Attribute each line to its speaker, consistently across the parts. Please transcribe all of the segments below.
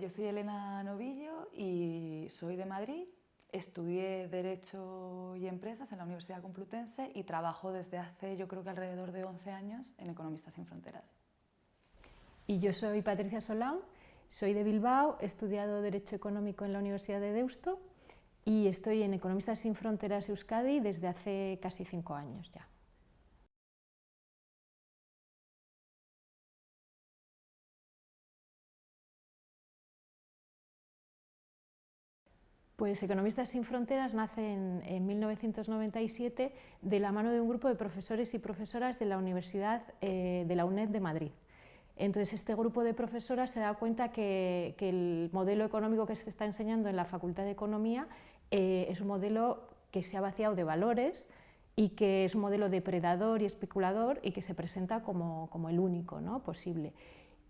Speaker 1: Yo soy Elena Novillo y soy de Madrid. Estudié Derecho y Empresas en la Universidad Complutense y trabajo desde hace, yo creo que alrededor de 11 años, en Economistas sin Fronteras.
Speaker 2: Y yo soy Patricia Solán, soy de Bilbao, he estudiado Derecho Económico en la Universidad de Deusto y estoy en Economistas sin Fronteras Euskadi desde hace casi cinco años ya. Pues Economistas sin Fronteras nace en, 1997 de la mano de un grupo de profesores y profesoras de la Universidad eh, de la UNED de Madrid. Entonces este grupo de profesoras se da cuenta que, el modelo económico que se está enseñando en la Facultad de Economía eh, es un modelo que se ha vaciado de valores y que es un modelo depredador y especulador y que se presenta como, como el único ¿no? posible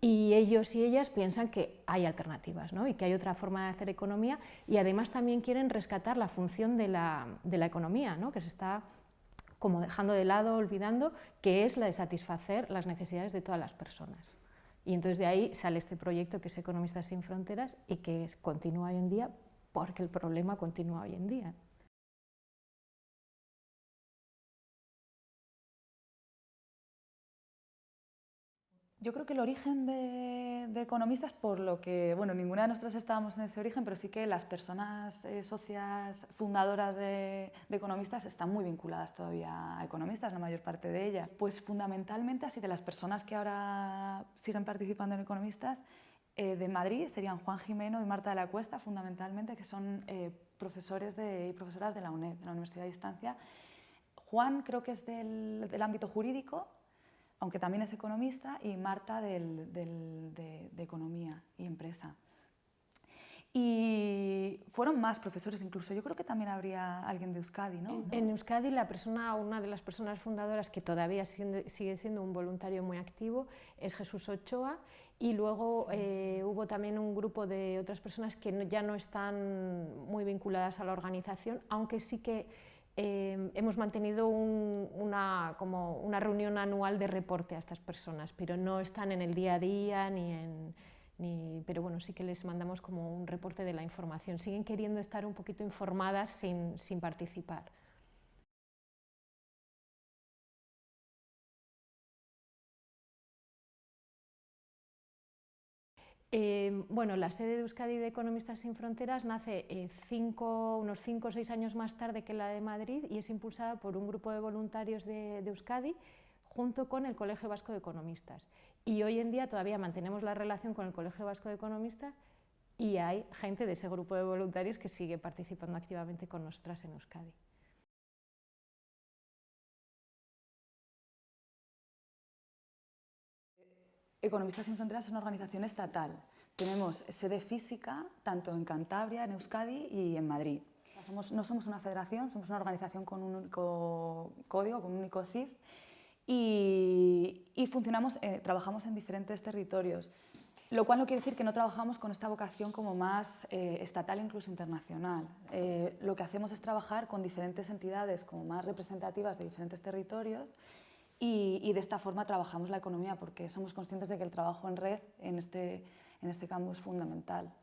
Speaker 2: y ellos y ellas piensan que hay alternativas ¿no? y que hay otra forma de hacer economía y además también quieren rescatar la función de la, de la economía, ¿no? que se está como dejando de lado, olvidando, que es la de satisfacer las necesidades de todas las personas. Y entonces de ahí sale este proyecto que es Economistas sin Fronteras y que continúa hoy en día porque el problema continúa hoy en día.
Speaker 1: Yo creo que el origen de, economistas, por lo que, bueno, ninguna de nosotras estábamos en ese origen, pero sí que las personas eh, socias fundadoras de, economistas están muy vinculadas todavía a economistas, la mayor parte de ellas. Pues fundamentalmente, así de las personas que ahora siguen participando en economistas, eh, de Madrid serían Juan Jimeno y Marta de la Cuesta, fundamentalmente, que son eh, profesores de, y profesoras de la UNED, de la Universidad de Distancia. Juan creo que es del, del ámbito jurídico, aunque también es economista, y Marta de, Economía y Empresa. Y fueron más profesores incluso, yo creo que también habría alguien de Euskadi, ¿no?
Speaker 2: En, Euskadi la persona, una de las personas fundadoras que todavía sigue, siendo un voluntario muy activo es Jesús Ochoa y luego eh, hubo también un grupo de otras personas que ya no están muy vinculadas a la organización, aunque sí que Em, hemos mantenido una, como una reunión anual de reporte a estas personas, pero no están en el día a día, ni en, ni, pero bueno, sí que les mandamos como un reporte de la información. Siguen queriendo estar un poquito informadas sin, sin participar. Eh, bueno, la sede de Euskadi de Economistas sin Fronteras nace eh, unos cinco o seis años más tarde que la de Madrid y es impulsada por un grupo de voluntarios de, Euskadi junto con el Colegio Vasco de Economistas. Y hoy en día todavía mantenemos la relación con el Colegio Vasco de Economistas y hay gente de ese grupo de voluntarios que sigue participando activamente con nosotras en Euskadi.
Speaker 1: Economistas sin Fronteras es una organización estatal. Tenemos sede física tanto en Cantabria, en Euskadi y en Madrid. no somos una federación, somos una organización con un único código, con un único CIF y, funcionamos, eh, trabajamos en diferentes territorios, lo cual no quiere decir que no trabajamos con esta vocación como más eh, estatal e incluso internacional. Eh, lo que hacemos es trabajar con diferentes entidades como más representativas de diferentes territorios y, de esta forma trabajamos la economía porque somos conscientes de que el trabajo en red en este, en este campo es fundamental.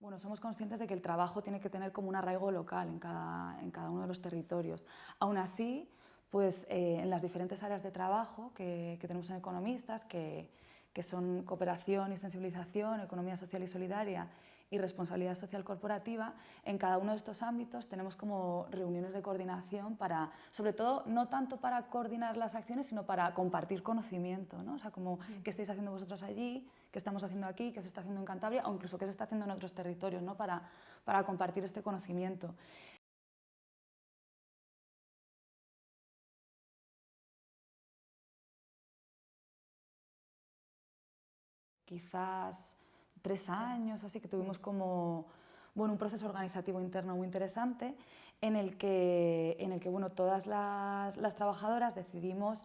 Speaker 1: Bueno, somos conscientes de que el trabajo tiene que tener como un arraigo local en cada, en cada uno de los territorios. Aún así, pues eh, en las diferentes áreas de trabajo que, que tenemos en economistas, que, que son cooperación y sensibilización, economía social y solidaria y responsabilidad social corporativa, en cada uno de estos ámbitos tenemos como reuniones de coordinación para, sobre todo, no tanto para coordinar las acciones, sino para compartir conocimiento, ¿no? O sea, como mm. qué estáis haciendo vosotros allí, qué estamos haciendo aquí, qué se está haciendo en Cantabria, o incluso qué se está haciendo en otros territorios, ¿no? Para, para compartir este conocimiento. Quizás tres años, así que tuvimos como bueno, un proceso organizativo interno muy interesante en el que, en el que bueno, todas las, las trabajadoras decidimos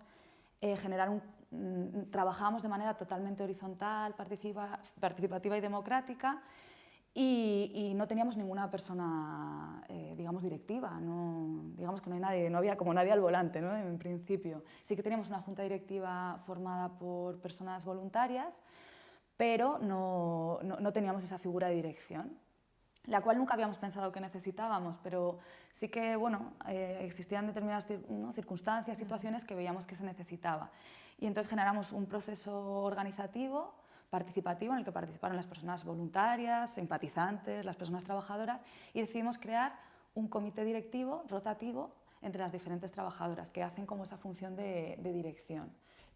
Speaker 1: eh, generar un, mm, trabajamos de manera totalmente horizontal, participativa y democrática y, no teníamos ninguna persona, eh, digamos, directiva, no, digamos que no, hay nadie, no había como nadie al volante, ¿no? en principio. Sí que teníamos una junta directiva formada por personas voluntarias, pero no, no, teníamos esa figura de dirección, la cual nunca habíamos pensado que necesitábamos, pero sí que bueno, eh, existían determinadas circunstancias, situaciones que veíamos que se necesitaba. Y entonces generamos un proceso organizativo participativo en el que participaron las personas voluntarias, simpatizantes, las personas trabajadoras y decidimos crear un comité directivo rotativo entre las diferentes trabajadoras que hacen como esa función de, dirección.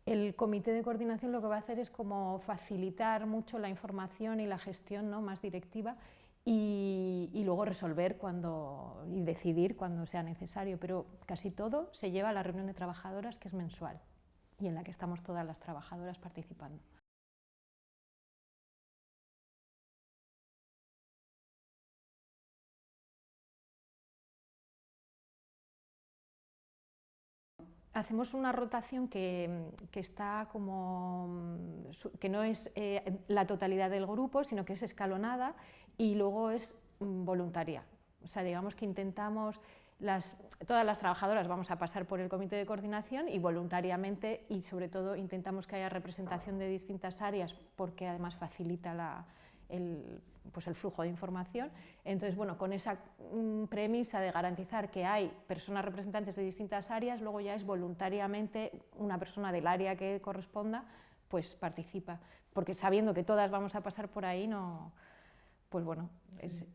Speaker 2: El comité de coordinación lo que va a hacer es como facilitar mucho la información y la gestión ¿no? más directiva y, y, luego resolver cuando, y decidir cuando sea necesario, pero casi todo se lleva a la reunión de trabajadoras que es mensual y en la que estamos todas las trabajadoras participando. Hacemos una rotación que, está como, que no es eh, la totalidad del grupo, sino que es escalonada y luego es mm, voluntaria. O sea, digamos que intentamos, las, todas las trabajadoras vamos a pasar por el comité de coordinación y voluntariamente y sobre todo intentamos que haya representación de distintas áreas porque además facilita la, el, pues el flujo de información. Entonces, bueno, con esa mm, premisa de garantizar que hay personas representantes de distintas áreas, luego ya es voluntariamente una persona del área que corresponda, pues participa. Porque sabiendo que todas vamos a pasar por ahí, no, pues bueno,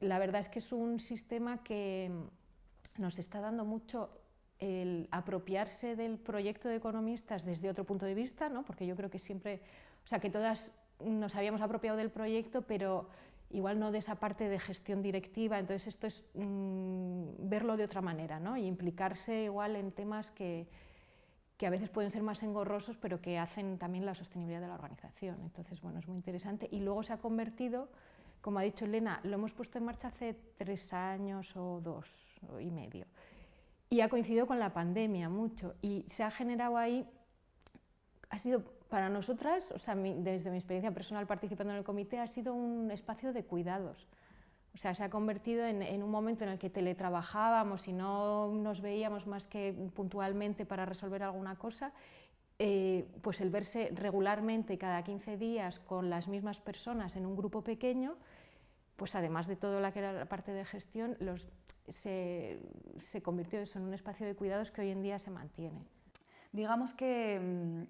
Speaker 2: la verdad es que es un sistema que nos está dando mucho el apropiarse del proyecto de economistas desde otro punto de vista, ¿no? porque yo creo que siempre, o sea, que todas nos habíamos apropiado del proyecto, pero igual no de esa parte de gestión directiva, entonces esto es mm, verlo de otra manera ¿no? y implicarse igual en temas que, que, a veces pueden ser más engorrosos, pero que hacen también la sostenibilidad de la organización. Entonces, bueno, es muy interesante. Y luego se ha convertido, como ha dicho Elena, lo hemos puesto en marcha hace tres años o dos y medio. Y ha coincidido con la pandemia mucho y se ha generado ahí, ha sido para nosotras, o sea, desde mi experiencia personal participando en el comité, ha sido un espacio de cuidados. O sea, se ha convertido en, un momento en el que teletrabajábamos y no nos veíamos más que puntualmente para resolver alguna cosa, eh, pues el verse regularmente cada 15 días con las mismas personas en un grupo pequeño, pues además de todo la que era la parte de gestión, los, se, se convirtió eso en un espacio de cuidados que hoy en día se mantiene.
Speaker 1: Digamos que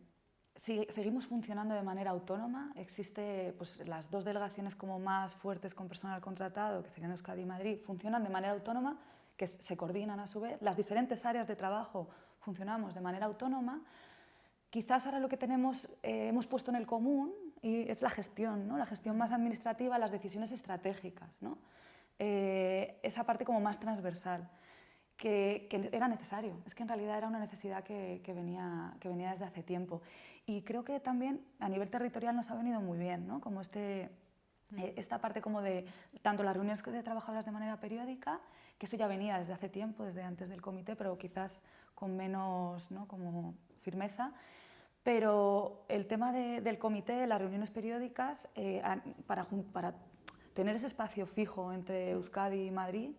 Speaker 1: mm, seguimos funcionando de manera autónoma. Existe pues, las dos delegaciones como más fuertes con personal contratado, que serían Euskadi y Madrid, funcionan de manera autónoma, que se coordinan a su vez. Las diferentes áreas de trabajo funcionamos de manera autónoma. Quizás ahora lo que tenemos, eh, hemos puesto en el común y es la gestión, ¿no? la gestión más administrativa, las decisiones estratégicas, ¿no? Eh, esa parte como más transversal que, era necesario, es que en realidad era una necesidad que, venía, que venía desde hace tiempo. Y creo que también a nivel territorial nos ha venido muy bien, ¿no? como este, mm. eh, esta parte como de tanto las reuniones de trabajadoras de manera periódica, que eso ya venía desde hace tiempo, desde antes del comité, pero quizás con menos ¿no? como firmeza, pero el tema del comité, las reuniones periódicas, eh, para, para tener ese espacio fijo entre Euskadi y Madrid,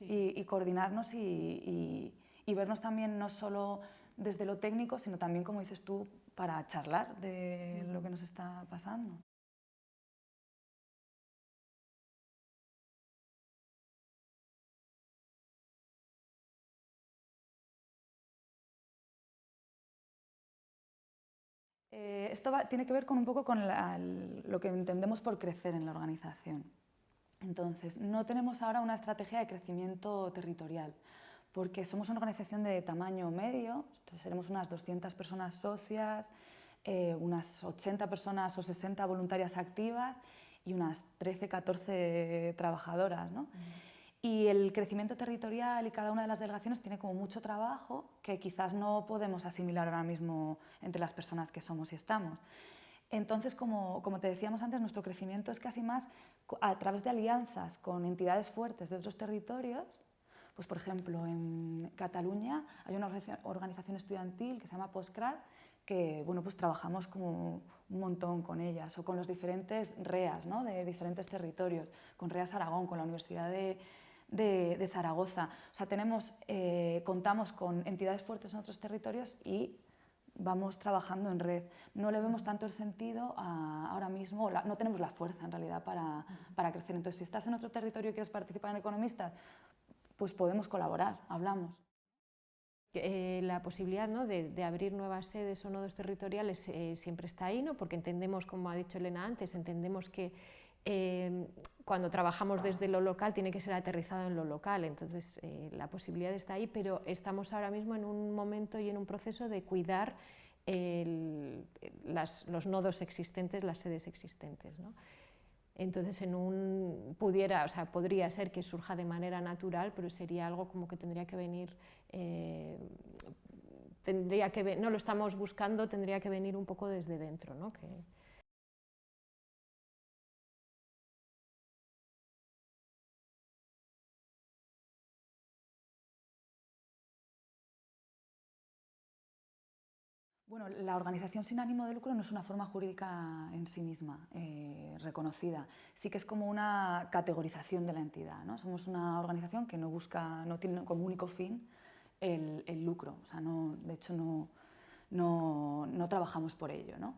Speaker 1: y, coordinarnos y, vernos también no solo desde lo técnico, sino también, como dices tú, para charlar de lo que nos está pasando. Eh, esto tiene que ver con un poco con lo que entendemos por crecer en la organización. Entonces, no tenemos ahora una estrategia de crecimiento territorial, porque somos una organización de tamaño medio, seremos unas 200 personas socias, eh, unas 80 personas o 60 voluntarias activas y unas 13, 14 trabajadoras. Y el crecimiento territorial y cada una de las delegaciones tiene como mucho trabajo que quizás no podemos asimilar ahora mismo entre las personas que somos y estamos. Entonces, como, te decíamos antes, nuestro crecimiento es casi más a través de alianzas con entidades fuertes de otros territorios. Pues, por ejemplo, en Cataluña hay una organización estudiantil que se llama Postcras, que bueno, pues trabajamos como un montón con ellas, o con los diferentes REAs ¿no? de diferentes territorios, con REAS Aragón, con la Universidad de, de, Zaragoza. O sea, tenemos, eh, contamos con entidades fuertes en otros territorios y vamos trabajando en red. No le vemos tanto el sentido ahora mismo, no tenemos la fuerza en realidad para, para, crecer. Entonces, si estás en otro territorio y quieres participar en Economistas, pues podemos colaborar, hablamos.
Speaker 2: Eh, la posibilidad ¿no? de, abrir nuevas sedes o nodos territoriales eh, siempre está ahí, ¿no? porque entendemos, como ha dicho Elena antes, entendemos que eh, cuando trabajamos desde lo local tiene que ser aterrizado en lo local, entonces la posibilidad está ahí, pero estamos ahora mismo en un momento y en un proceso de cuidar los nodos existentes, las sedes existentes. ¿no? Entonces, en un pudiera, o sea, podría ser que surja de manera natural, pero sería algo como que tendría que venir, eh, tendría que, no lo estamos buscando, tendría que venir un poco desde dentro, ¿no? Que,
Speaker 1: Bueno, la organización sin ánimo de lucro no es una forma jurídica en sí misma eh, reconocida, sí que es como una categorización de la entidad. ¿no? Somos una organización que no busca, no tiene como único fin el, lucro, o sea, no, de hecho no, no, trabajamos por ello. ¿no?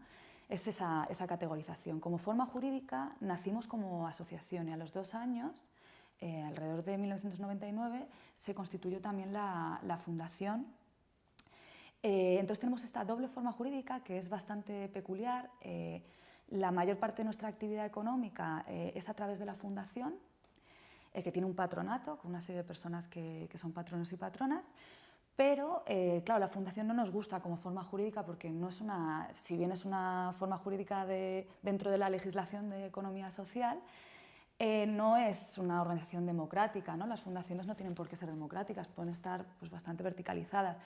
Speaker 1: Es esa, esa, categorización. Como forma jurídica nacimos como asociación y a los dos años, eh, alrededor de 1999, se constituyó también la, la fundación eh, entonces tenemos esta doble forma jurídica que es bastante peculiar. Eh, la mayor parte de nuestra actividad económica eh, es a través de la fundación, que tiene un patronato con una serie de personas que, son patronos y patronas, pero claro, la fundación no nos gusta como forma jurídica porque no es una, si bien es una forma jurídica dentro de la legislación de economía social, no es una organización democrática, ¿no? las fundaciones no tienen por qué ser democráticas, pueden estar pues, bastante verticalizadas.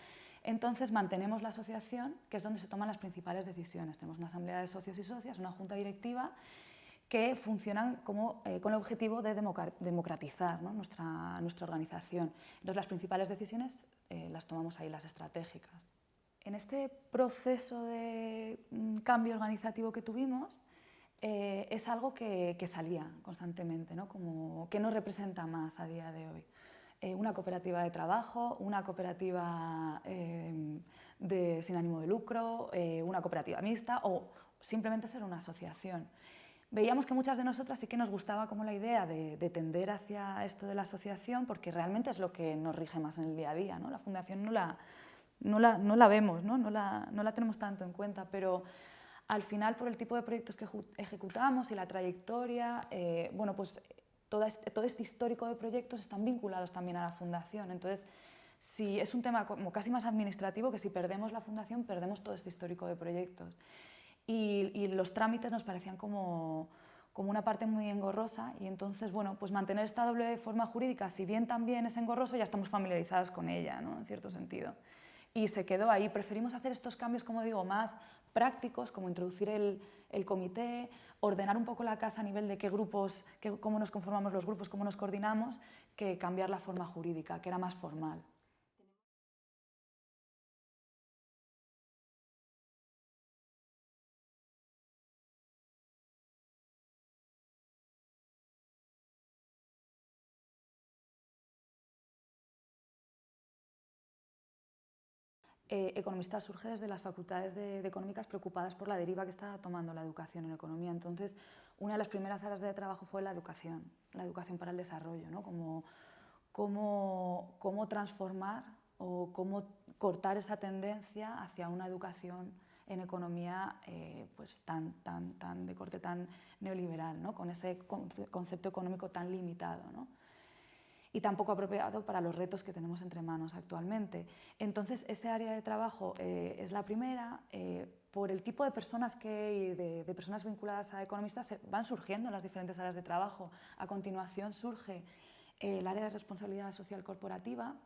Speaker 1: Entonces mantenemos la asociación, que es donde se toman las principales decisiones. Tenemos una asamblea de socios y socias, una junta directiva, que funcionan como, eh, con el objetivo de democratizar nuestra, nuestra, organización. Entonces las principales decisiones eh, las tomamos ahí, las estratégicas. En este proceso de mm, cambio organizativo que tuvimos, eh, es algo que, que salía constantemente, ¿no? como que nos representa más a día de hoy. Eh, una cooperativa de trabajo, una cooperativa eh, de, sin ánimo de lucro, eh, una cooperativa mixta o simplemente ser una asociación. Veíamos que muchas de nosotras sí que nos gustaba como la idea de, tender hacia esto de la asociación porque realmente es lo que nos rige más en el día a día. ¿no? La fundación no la, no la, no la vemos, ¿no? No, la, no la tenemos tanto en cuenta, pero al final por el tipo de proyectos que ejecutamos y la trayectoria, bueno, pues todo este, histórico de proyectos están vinculados también a la fundación. Entonces, si es un tema como casi más administrativo, que si perdemos la fundación, perdemos todo este histórico de proyectos. Y, los trámites nos parecían como, como, una parte muy engorrosa y entonces, bueno, pues mantener esta doble forma jurídica, si bien también es engorroso, ya estamos familiarizados con ella, ¿no? en cierto sentido. Y se quedó ahí. Preferimos hacer estos cambios, como digo, más prácticos, como introducir el, el comité, ordenar un poco la casa a nivel de qué grupos, cómo nos conformamos los grupos, cómo nos coordinamos, que cambiar la forma jurídica, que era más formal. Eh, Economista surge desde las facultades de, Económicas preocupadas por la deriva que está tomando la educación en economía. Entonces, una de las primeras áreas de trabajo fue la educación, la educación para el desarrollo, ¿no? Como, cómo, cómo transformar o cómo cortar esa tendencia hacia una educación en economía eh, pues tan, tan, tan de corte tan neoliberal, ¿no? con ese concepto económico tan limitado. ¿no? Y tampoco apropiado para los retos que tenemos entre manos actualmente. Entonces, este área de trabajo eh, es la primera. Eh, por el tipo de personas que de, de, personas vinculadas a economistas van surgiendo en las diferentes áreas de trabajo. A continuación surge eh, el área de responsabilidad social corporativa,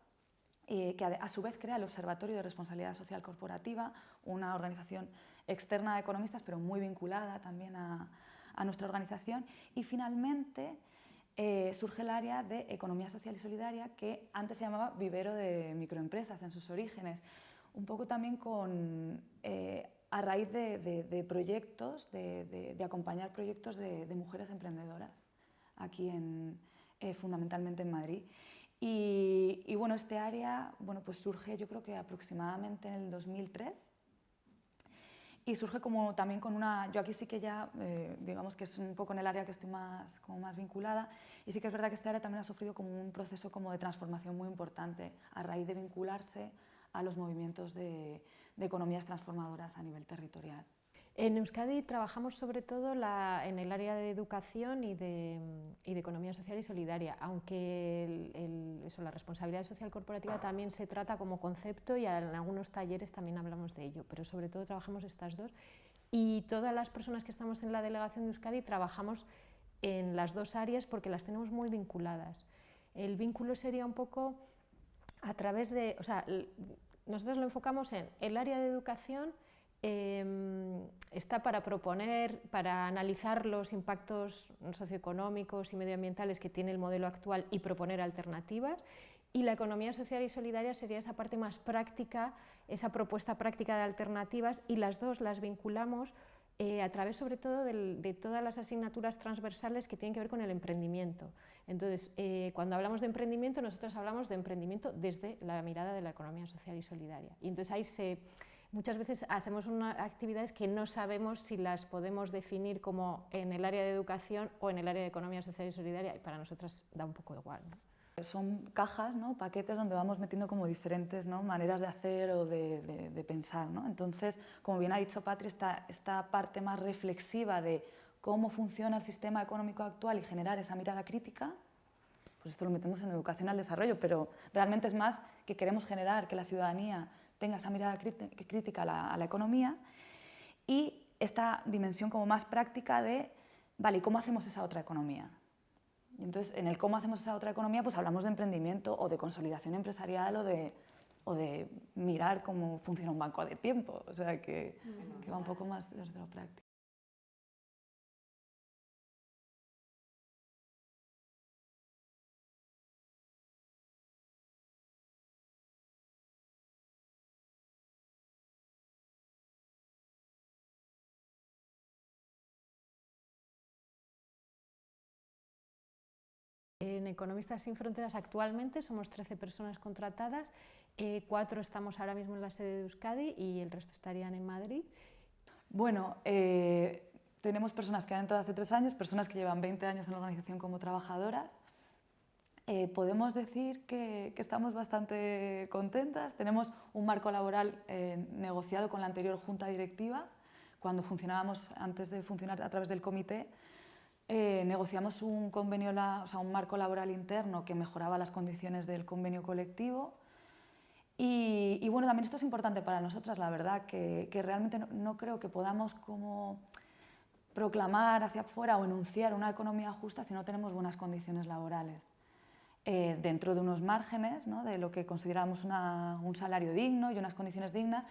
Speaker 1: que a, su vez crea el Observatorio de Responsabilidad Social Corporativa, una organización externa de economistas, pero muy vinculada también a, a nuestra organización. Y finalmente, eh, surge el área de economía social y solidaria que antes se llamaba vivero de microempresas en sus orígenes. un poco también con, eh, a raíz de, proyectos, de, acompañar proyectos de, mujeres emprendedoras aquí en, eh, fundamentalmente en Madrid. Y, bueno, este área bueno, pues surge yo creo que aproximadamente en el 2003 y surge como también con una, yo aquí sí que ya, eh, digamos que es un poco en el área que estoy más, como más vinculada, y sí que es verdad que este área también ha sufrido como un proceso como de transformación muy importante a raíz de vincularse a los movimientos de, de economías transformadoras a nivel territorial.
Speaker 2: En Euskadi trabajamos sobre todo en el área de educación y de, economía social y solidaria, aunque eso, la responsabilidad social corporativa también se trata como concepto y en algunos talleres también hablamos de ello, pero sobre todo trabajamos estas dos. Y todas las personas que estamos en la delegación de Euskadi trabajamos en las dos áreas porque las tenemos muy vinculadas. El vínculo sería un poco a través de, o sea, nosotros lo enfocamos en el área de educación, Em, está para proponer, para analizar los impactos socioeconómicos y medioambientales que tiene el modelo actual y proponer alternativas. Y la economía social y solidaria sería esa parte más práctica, esa propuesta práctica de alternativas y las dos las vinculamos eh, a través sobre todo de todas las asignaturas transversales que tienen que ver con el emprendimiento. Entonces, eh, cuando hablamos de emprendimiento, nosotros hablamos de emprendimiento desde la mirada de la economía social y solidaria. Y entonces ahí se, muchas veces hacemos unas actividades que no sabemos si las podemos definir como en el área de educación o en el área de economía social y solidaria y para nosotras da un poco igual.
Speaker 1: Son cajas, ¿no? paquetes donde vamos metiendo como diferentes ¿no? maneras de hacer o de, pensar. ¿no? Entonces, como bien ha dicho Patri, esta, esta parte más reflexiva de cómo funciona el sistema económico actual y generar esa mirada crítica, pues esto lo metemos en educación al desarrollo, pero realmente es más que queremos generar que la ciudadanía tenga esa mirada crítica a la, economía y esta dimensión como más práctica de, vale, ¿y cómo hacemos esa otra economía? Y entonces, en el cómo hacemos esa otra economía, pues hablamos de emprendimiento o de consolidación empresarial o de, o de mirar cómo funciona un banco de tiempo, o sea, que, que va un poco más desde lo práctico.
Speaker 2: Economistas sin Fronteras actualmente somos 13 personas contratadas, eh, cuatro estamos ahora mismo en la sede de Euskadi y el resto estarían en Madrid.
Speaker 1: Bueno, eh, tenemos personas que han entrado hace tres años, personas que llevan 20 años en la organización como trabajadoras. Eh, podemos decir que, que, estamos bastante contentas. Tenemos un marco laboral negociado con la anterior junta directiva, cuando funcionábamos antes de funcionar a través del comité eh, negociamos un, convenio, o sea, un marco laboral interno que mejoraba las condiciones del convenio colectivo. Y, bueno, también esto es importante para nosotras, la verdad, que, realmente no, creo que podamos como proclamar hacia afuera o enunciar una economía justa si no tenemos buenas condiciones laborales. Eh, dentro de unos márgenes ¿no? de lo que consideramos un salario digno y unas condiciones dignas,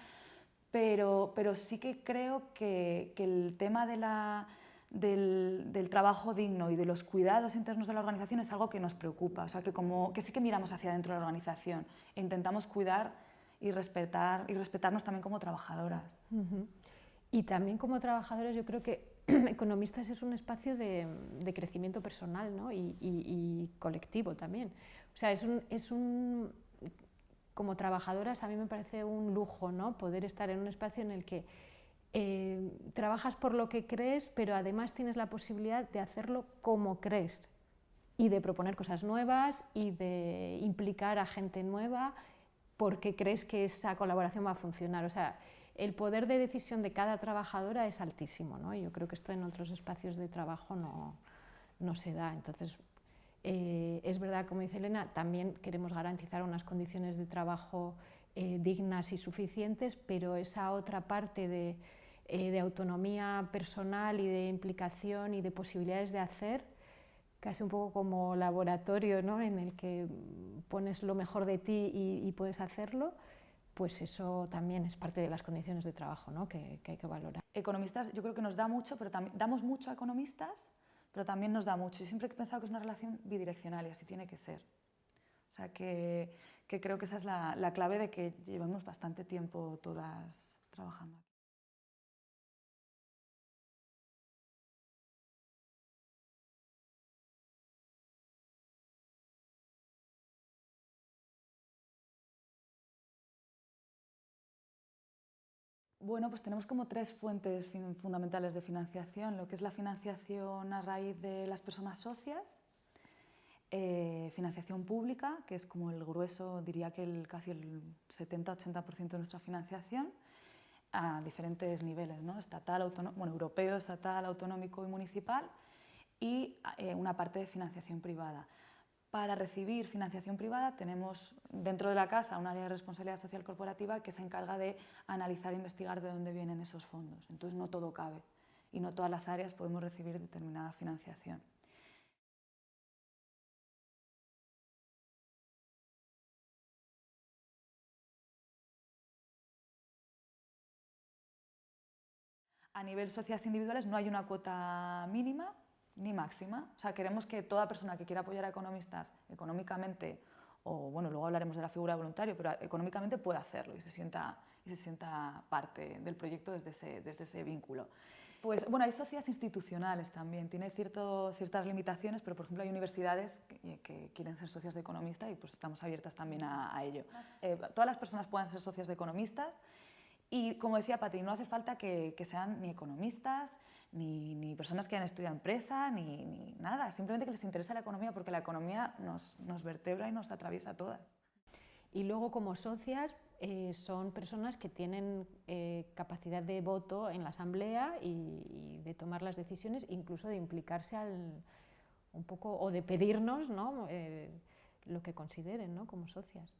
Speaker 1: pero, pero sí que creo que, que el tema de la, del, trabajo digno y de los cuidados internos de la organización es algo que nos preocupa, o sea, que, como, que sí que miramos hacia dentro de la organización intentamos cuidar y, respetar, y respetarnos también como trabajadoras.
Speaker 2: Y también como trabajadoras yo creo que Economistas es un espacio de, crecimiento personal ¿no? y, colectivo también. O sea, es un, es un, como trabajadoras a mí me parece un lujo ¿no? poder estar en un espacio en el que eh, trabajas por lo que crees, pero además tienes la posibilidad de hacerlo como crees y de proponer cosas nuevas y de implicar a gente nueva porque crees que esa colaboración va a funcionar. O sea, el poder de decisión de cada trabajadora es altísimo, ¿no? yo creo que esto en otros espacios de trabajo no, no se da. Entonces, eh, es verdad, como dice Elena, también queremos garantizar unas condiciones de trabajo eh, dignas y suficientes, pero esa otra parte de, eh, de autonomía personal y de implicación y de posibilidades de hacer, casi un poco como laboratorio ¿no? en el que pones lo mejor de ti y, puedes hacerlo, pues eso también es parte de las condiciones de trabajo ¿no? que, hay que valorar.
Speaker 1: Economistas yo creo que nos da mucho, pero damos mucho a economistas, pero también nos da mucho. Yo siempre he pensado que es una relación bidireccional y así tiene que ser. O sea que, creo que esa es la, la clave de que llevamos bastante tiempo todas trabajando. Bueno, pues tenemos como tres fuentes fundamentales de financiación, lo que es la financiación a raíz de las personas socias, eh, financiación pública, que es como el grueso, diría que el, casi el 70-80% de nuestra financiación, a diferentes niveles, ¿no? estatal, bueno, europeo, estatal, autonómico y municipal, y eh, una parte de financiación privada. Para recibir financiación privada tenemos dentro de la casa un área de responsabilidad social corporativa que se encarga de analizar e investigar de dónde vienen esos fondos. Entonces no todo cabe y no todas las áreas podemos recibir determinada financiación. A nivel sociedades individuales no hay una cuota mínima, ni máxima. O sea, queremos que toda persona que quiera apoyar a economistas económicamente, o bueno, luego hablaremos de la figura voluntario, pero económicamente pueda hacerlo y se sienta, y se sienta parte del proyecto desde ese, desde ese vínculo. Pues bueno, hay sociedades institucionales también, tiene cierto, ciertas limitaciones, pero por ejemplo hay universidades que, quieren ser socias de economista y pues estamos abiertas también a, ello. Eh, todas las personas puedan ser socias de economistas y como decía Patri, no hace falta que, que sean ni economistas, ni, personas que hayan estudiado empresa, ni, nada, simplemente que les interese la economía, porque la economía nos, nos vertebra y nos atraviesa a todas.
Speaker 2: Y luego como socias eh, son personas que tienen eh, capacidad de voto en la asamblea y, de tomar las decisiones, incluso de implicarse al, un poco, o de pedirnos ¿no? Eh, lo que consideren ¿no? como socias.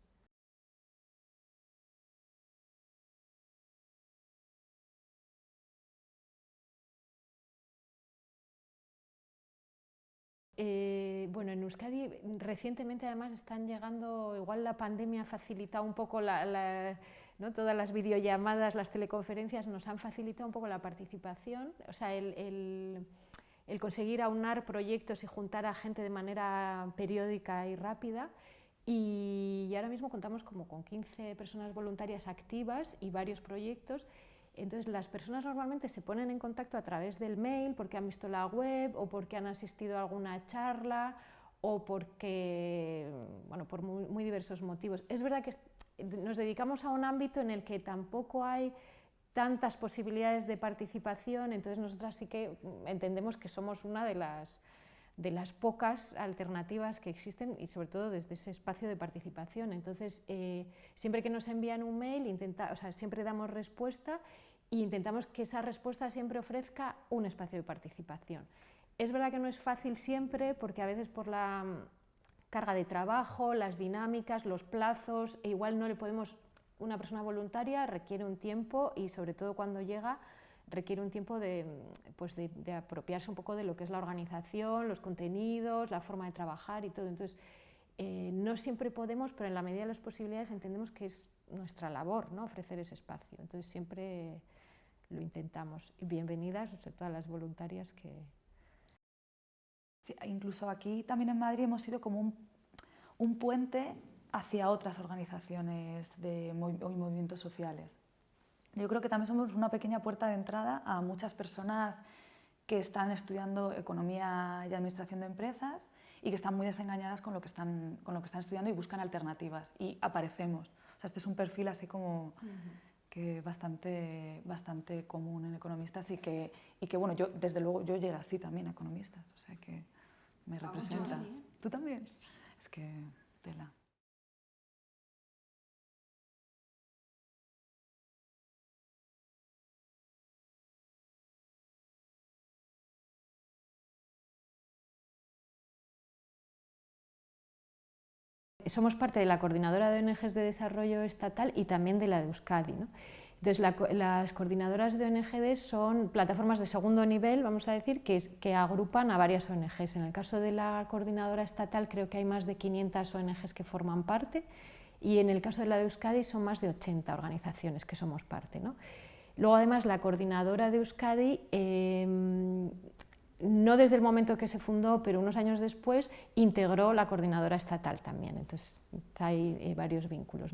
Speaker 2: Eh, bueno, en Euskadi recientemente además están llegando, igual la pandemia ha facilitado un poco todas las videollamadas, las teleconferencias nos han facilitado un poco la participación, o sea, el, conseguir aunar proyectos y juntar a gente de manera periódica y rápida. Y, ahora mismo contamos como con 15 personas voluntarias activas y varios proyectos entonces las personas normalmente se ponen en contacto a través del mail porque han visto la web o porque han asistido a alguna charla o porque, bueno, por muy, diversos motivos. Es verdad que nos dedicamos a un ámbito en el que tampoco hay tantas posibilidades de participación, entonces nosotras sí que entendemos que somos una de las, de las pocas alternativas que existen y sobre todo desde ese espacio de participación. Entonces, eh, siempre que nos envían un mail, intenta, o sea, siempre damos respuesta e intentamos que esa respuesta siempre ofrezca un espacio de participación. Es verdad que no es fácil siempre porque a veces por la mm, carga de trabajo, las dinámicas, los plazos, e igual no le podemos, una persona voluntaria requiere un tiempo y sobre todo cuando llega requiere un tiempo de, pues de, apropiarse un poco de lo que es la organización, los contenidos, la forma de trabajar y todo. Entonces, eh, no siempre podemos, pero en la medida de las posibilidades entendemos que es nuestra labor ¿no? ofrecer ese espacio. Entonces, siempre lo intentamos. Y bienvenidas a todas las voluntarias que...
Speaker 1: incluso aquí también en Madrid hemos sido como un, un puente hacia otras organizaciones de movimientos sociales. Yo creo que también somos una pequeña puerta de entrada a muchas personas que están estudiando economía y administración de empresas y que están muy desengañadas con lo que están, con lo que están estudiando y buscan alternativas y aparecemos. O sea, este es un perfil así como que bastante, bastante común en economistas y que, y que, bueno, yo desde luego yo llegué así también a economistas, o sea que me representa. ¿Tú también? Es que tela.
Speaker 2: Somos parte de la Coordinadora de ONGs de Desarrollo Estatal y también de la de Euskadi. Entonces, las coordinadoras de ONGD son plataformas de segundo nivel, vamos a decir, que, agrupan a varias ONGs. En el caso de la coordinadora estatal creo que hay más de 500 ONGs que forman parte y en el caso de la de Euskadi son más de 80 organizaciones que somos parte. Luego además la coordinadora de Euskadi em, no desde el momento que se fundó, pero unos años después, integró la coordinadora estatal también, entonces hay eh, varios vínculos.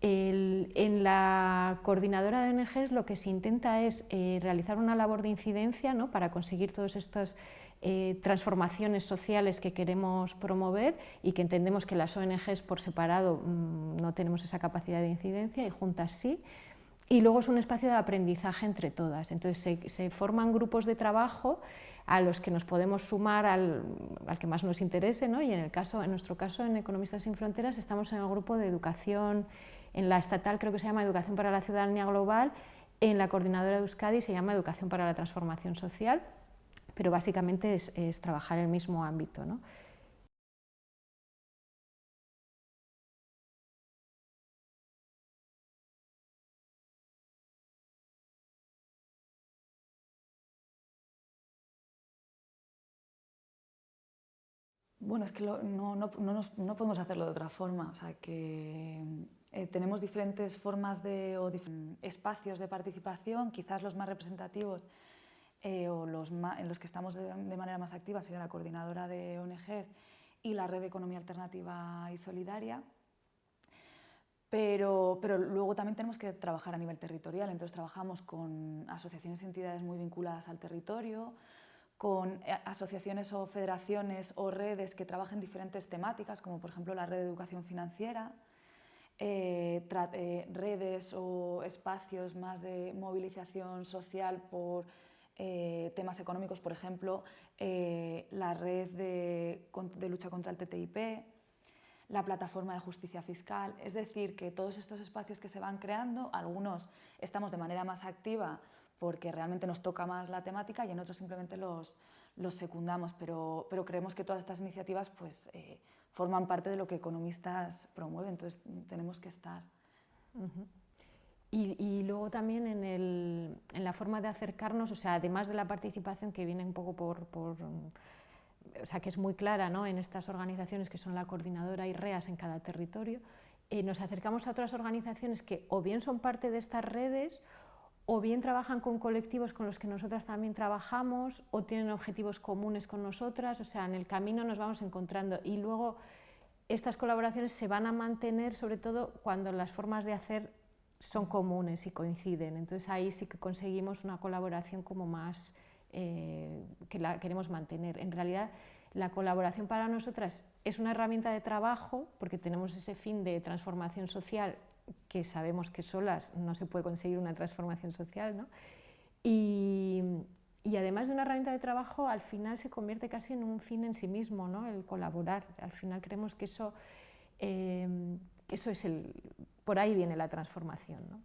Speaker 2: en la coordinadora de ONGs lo que se intenta es eh, realizar una labor de incidencia ¿no? para conseguir todas estas eh, transformaciones sociales que queremos promover y que entendemos que las ONGs por separado mm, no tenemos esa capacidad de incidencia y juntas sí. Y luego es un espacio de aprendizaje entre todas, entonces se forman grupos de trabajo a los que nos podemos sumar al, que más nos interese, ¿no? y en, el caso, en nuestro caso, en Economistas sin Fronteras, estamos en el grupo de educación, en la estatal creo que se llama Educación para la Ciudadanía Global, en la coordinadora de Euskadi se llama Educación para la Transformación Social, pero básicamente es, es trabajar el mismo ámbito. ¿no?
Speaker 1: Bueno, es que no, podemos hacerlo de otra forma. O sea, que eh, tenemos diferentes formas de, o espacios de participación, quizás los más representativos eh, o los en los que estamos de, manera más activa sería la coordinadora de ONGs y la red de economía alternativa y solidaria. Pero, pero, luego también tenemos que trabajar a nivel territorial, entonces trabajamos con asociaciones y entidades muy vinculadas al territorio, con eh, asociaciones o federaciones o redes que trabajen diferentes temáticas, como por ejemplo la red de educación financiera, eh, eh, redes o espacios más de movilización social por temas económicos, por ejemplo, la red de, de lucha contra el TTIP, la plataforma de justicia fiscal, es decir, que todos estos espacios que se van creando, algunos estamos de manera más activa porque realmente nos toca más la temática y en otros simplemente los, los secundamos, pero, pero, creemos que todas estas iniciativas pues, eh, forman parte de lo que economistas promueven, entonces tenemos que estar.
Speaker 2: y, y, luego también en, el, en, la forma de acercarnos, o sea, además de la participación que viene un poco por, por o sea, que es muy clara ¿no? en estas organizaciones que son la coordinadora y REAS en cada territorio, eh, nos acercamos a otras organizaciones que o bien son parte de estas redes o bien trabajan con colectivos con los que nosotras también trabajamos o tienen objetivos comunes con nosotras, o sea, en el camino nos vamos encontrando y luego estas colaboraciones se van a mantener sobre todo cuando las formas de hacer son comunes y coinciden, entonces ahí sí que conseguimos una colaboración como más eh, que la queremos mantener. En realidad la colaboración para nosotras es una herramienta de trabajo porque tenemos ese fin de transformación social que sabemos que solas no se puede conseguir una transformación social, ¿no? y, y, además de una herramienta de trabajo, al final se convierte casi en un fin en sí mismo, ¿no? el colaborar. Al final creemos que eso, eh, eso es el, por ahí viene la transformación. ¿no?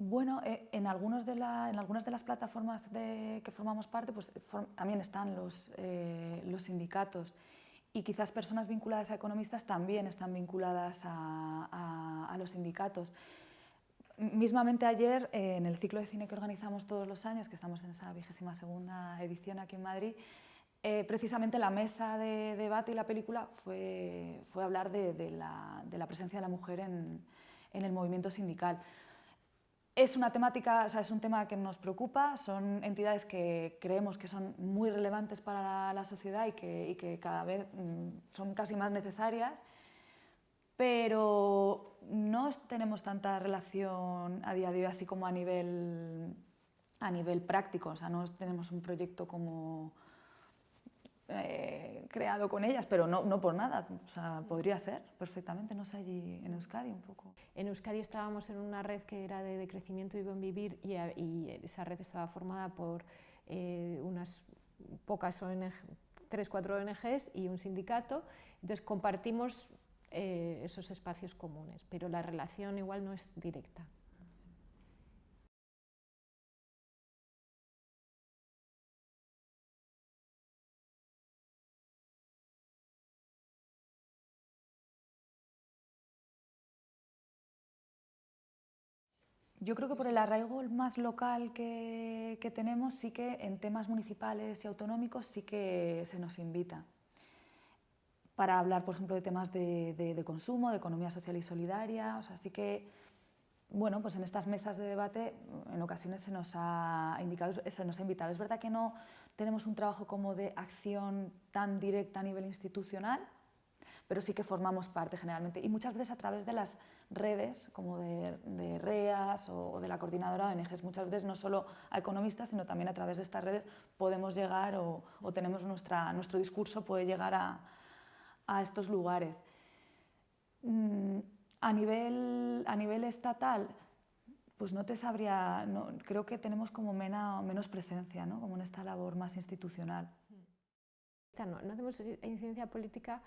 Speaker 1: Bueno, eh, en, algunas de las plataformas de, que formamos parte pues, también están los, eh, los, sindicatos y quizás personas vinculadas a economistas también están vinculadas a, los sindicatos. Mismamente ayer, eh, en el ciclo de cine que organizamos todos los años, que estamos en esa vigésima segunda edición aquí en Madrid, precisamente la mesa de debate y la película fue, hablar de, la, presencia de la mujer en el movimiento sindical. Es una temática, o sea, es un tema que nos preocupa, son entidades que creemos que son muy relevantes para la, sociedad y que, cada vez mm, son casi más necesarias, pero no tenemos tanta relación a día de hoy así como a nivel, a nivel práctico, o sea, no tenemos un proyecto como eh, creado con ellas, pero no, no por nada, o sea, podría ser perfectamente, no sé, allí en Euskadi un poco.
Speaker 2: En Euskadi estábamos en una red que era de, crecimiento y buen vivir y, y, esa red estaba formada por eh, unas pocas ONG, tres, cuatro ONGs y un sindicato, entonces compartimos eh, esos espacios comunes, pero la relación igual no es directa.
Speaker 1: Yo creo que por el arraigo más local que, tenemos, sí que en temas municipales y autonómicos sí que se nos invita. para hablar, por ejemplo, de temas de, consumo, de economía social y solidaria. O sea, así que, bueno, pues en estas mesas de debate en ocasiones se nos ha, indicado, se nos ha invitado. Es verdad que no tenemos un trabajo como de acción tan directa a nivel institucional, pero sí que formamos parte generalmente y muchas veces a través de las redes como de, REAS o, de la coordinadora de ONGs. Muchas veces no solo a economistas, sino también a través de estas redes podemos llegar o, tenemos nuestra, nuestro discurso puede llegar a, a estos lugares. Mm, a nivel, a nivel estatal, pues no te sabría, no, creo que tenemos como menos presencia, ¿no? como en esta labor más institucional.
Speaker 2: No, no hacemos incidencia política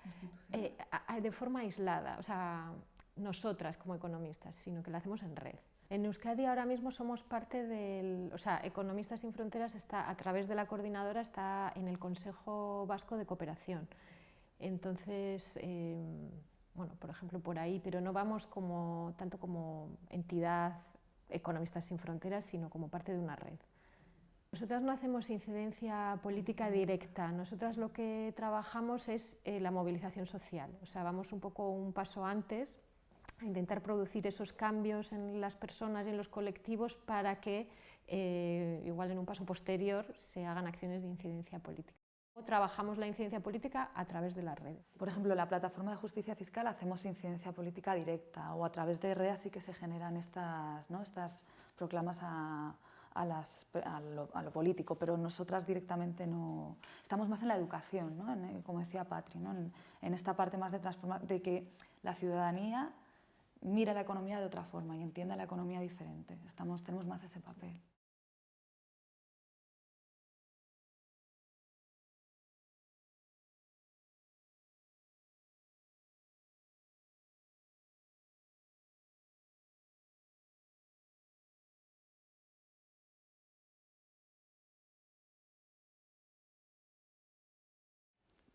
Speaker 2: eh, de forma aislada, o sea, nosotras como economistas, sino que la hacemos en red. En Euskadi ahora mismo somos parte del, o sea, Economistas sin Fronteras está, a través de la coordinadora, está en el Consejo Vasco de Cooperación. Entonces, em, bueno, por ejemplo, por ahí, pero no vamos como, tanto como entidad Economistas sin Fronteras, sino como parte de una red. Nosotras no hacemos incidencia política directa, nosotras lo que trabajamos es eh, la movilización social, o sea, vamos un poco un paso antes a intentar producir esos cambios en las personas y en los colectivos para que, eh, igual en un paso posterior, se hagan acciones de incidencia política. Trabajamos la incidencia política a través de las redes.
Speaker 1: Por ejemplo, la plataforma de justicia fiscal hacemos incidencia política directa o a través de redes sí que se generan estas, ¿no? estas proclamas a, a, las, a, lo, a, lo, político, pero nosotras directamente no... Estamos más en la educación, ¿no? en, como decía Patri, ¿no? en, en, esta parte más de, de que la ciudadanía mira la economía de otra forma y entienda la economía diferente. Estamos, tenemos más ese papel.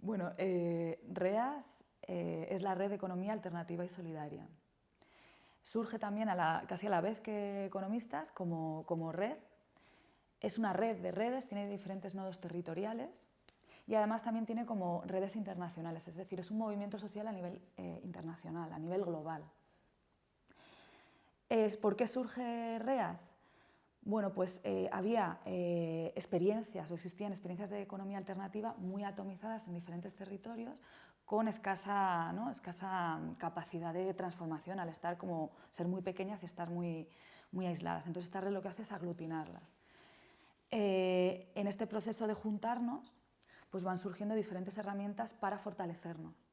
Speaker 1: Bueno, eh, REAS eh, es la Red de Economía Alternativa y Solidaria. Surge también casi a la vez que Economistas como, como red. Es una red de redes, tiene diferentes nodos territoriales y además también tiene como redes internacionales, es decir, es un movimiento social a nivel eh, internacional, a nivel global. Es, ¿Por qué surge REAS? Bueno, pues eh, había eh, experiencias o existían experiencias de economía alternativa muy atomizadas en diferentes territorios con escasa, ¿no? escasa capacidad de transformación al estar como ser muy pequeñas y estar muy, muy aisladas. Entonces esta red lo que hace es aglutinarlas. Eh, en este proceso de juntarnos pues van surgiendo diferentes herramientas para fortalecernos.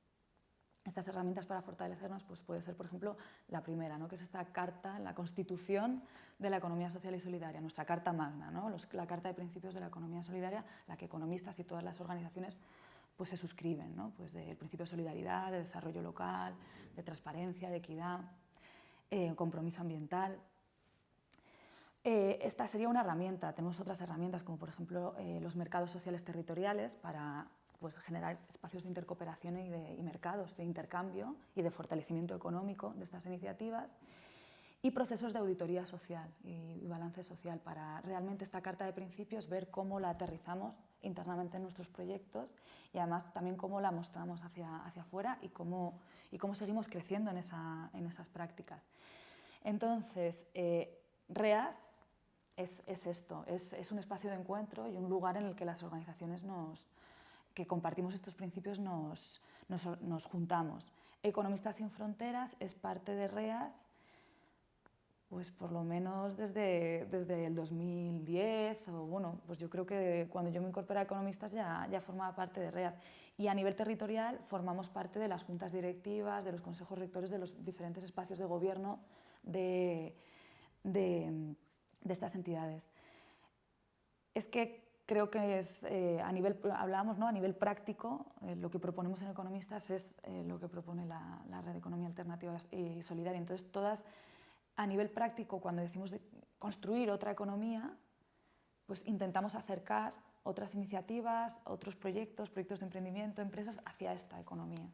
Speaker 1: Estas herramientas para fortalecernos pues puede ser, por ejemplo, la primera, ¿no? que es esta carta, la constitución de la economía social y solidaria, nuestra carta magna, ¿no? la carta de principios de la economía solidaria, la que economistas y todas las organizaciones pues, se suscriben, ¿no? pues del principio de solidaridad, de desarrollo local, de transparencia, de equidad, eh, compromiso ambiental. Eh, esta sería una herramienta, tenemos otras herramientas como por ejemplo eh, los mercados sociales territoriales para pues, generar espacios de intercooperación y, de, mercados de intercambio y de fortalecimiento económico de estas iniciativas y procesos de auditoría social y balance social para realmente esta carta de principios ver cómo la aterrizamos internamente en nuestros proyectos y además también cómo la mostramos hacia, hacia afuera y cómo, y cómo seguimos creciendo en, esa, en esas prácticas. Entonces, eh, REAS es, es esto, es, es, un espacio de encuentro y un lugar en el que las organizaciones nos, que compartimos estos principios nos, nos, juntamos. Economistas sin Fronteras es parte de REAS pues por lo menos desde, desde el 2010 o bueno, pues yo creo que cuando yo me incorporé a Economistas ya, ya formaba parte de REAS y a nivel territorial formamos parte de las juntas directivas, de los consejos rectores de los diferentes espacios de gobierno de, de, estas entidades. Es que creo que es, eh, a nivel, hablábamos, ¿no? a nivel práctico, eh, lo que proponemos en Economistas es eh, lo que propone la, Red Economía Alternativa y Solidaria. Entonces, todas, a nivel práctico, cuando decimos de construir otra economía, pues intentamos acercar otras iniciativas, otros proyectos, proyectos de emprendimiento, empresas hacia esta economía.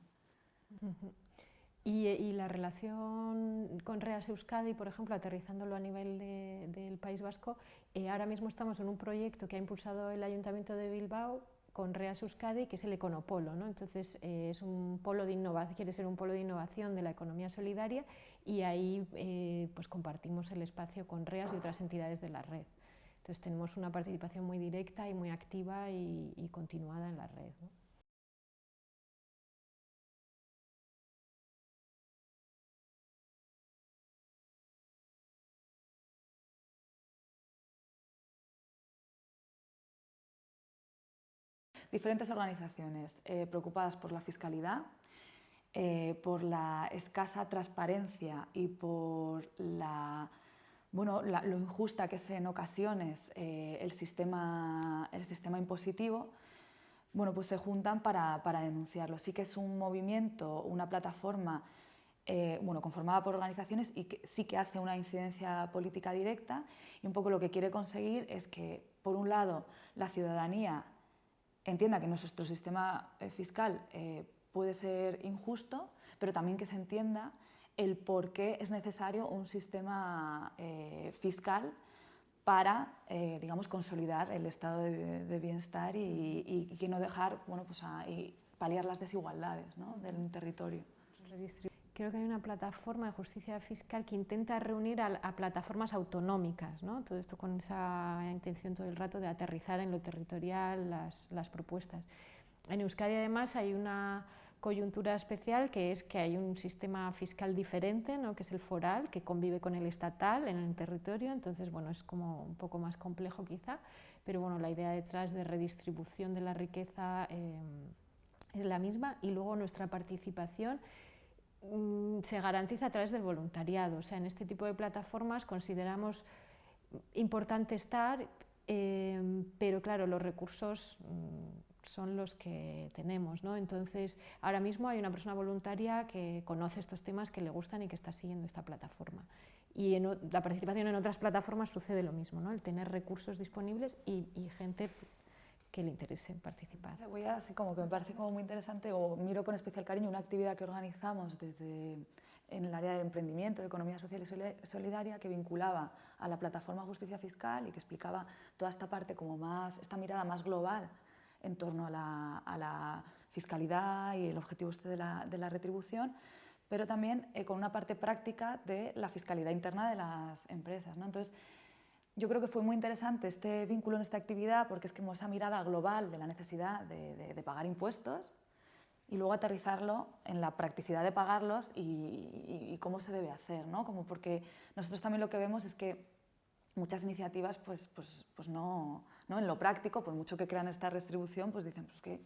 Speaker 2: Y, la relación con Reas Euskadi, por ejemplo, aterrizándolo a nivel del País Vasco, eh, ahora mismo estamos en un proyecto que ha impulsado el Ayuntamiento de Bilbao con REAS Euskadi, que es el Econopolo. ¿no? Entonces, eh, es un polo de innovación, quiere ser un polo de innovación de la economía solidaria y ahí eh, pues compartimos el espacio con REAS y otras entidades de la red. Entonces, tenemos una participación muy directa y muy activa y, continuada en la red.
Speaker 1: diferentes organizaciones eh, preocupadas por la fiscalidad, eh, por la escasa transparencia y por la, bueno, lo injusta que es en ocasiones eh, el, sistema, el sistema impositivo, bueno, pues se juntan para, para, denunciarlo. Sí que es un movimiento, una plataforma bueno, conformada por organizaciones y que sí que hace una incidencia política directa y un poco lo que quiere conseguir es que, por un lado, la ciudadanía entienda que nuestro sistema eh, fiscal eh, puede ser injusto, pero también que se entienda el por qué es necesario un sistema eh, fiscal para, digamos, consolidar el estado de, bienestar y, que no dejar, bueno, pues y paliar las desigualdades ¿no? del territorio.
Speaker 2: Creo que hay una plataforma de justicia fiscal que intenta reunir a, plataformas autonómicas, ¿no? todo esto con esa intención todo el rato de aterrizar en lo territorial las, las propuestas. En Euskadi además hay una coyuntura especial que es que hay un sistema fiscal diferente, ¿no? que es el foral, que convive con el estatal en el territorio, entonces bueno, es como un poco más complejo quizá, pero bueno, la idea detrás de redistribución de la riqueza eh, es la misma y luego nuestra participación Mm, se garantiza a través del voluntariado. O sea, en este tipo de plataformas consideramos importante estar, eh, pero claro, los recursos mm, son los que tenemos. ¿no? Entonces, ahora mismo hay una persona voluntaria que conoce estos temas, que le gustan y que está siguiendo esta plataforma. Y en, la participación en otras plataformas sucede lo mismo, ¿no? el tener recursos disponibles y, y gente que le interese participar.
Speaker 1: Voy a, así como que me parece como muy interesante, o miro con especial cariño una actividad que organizamos desde en el área de emprendimiento, de economía social y solidaria, que vinculaba a la plataforma Justicia Fiscal y que explicaba toda esta parte como más, esta mirada más global en torno a la, a la fiscalidad y el objetivo este de la, de la retribución, pero también eh, con una parte práctica de la fiscalidad interna de las empresas. ¿no? Entonces, yo creo que fue muy interesante este vínculo en esta actividad porque es como esa mirada global de la necesidad de, pagar impuestos y luego aterrizarlo en la practicidad de pagarlos y, cómo se debe hacer, ¿no? Como porque nosotros también lo que vemos es que muchas iniciativas, pues, pues, pues no, no, en lo práctico, por mucho que crean esta restribución, pues dicen, pues que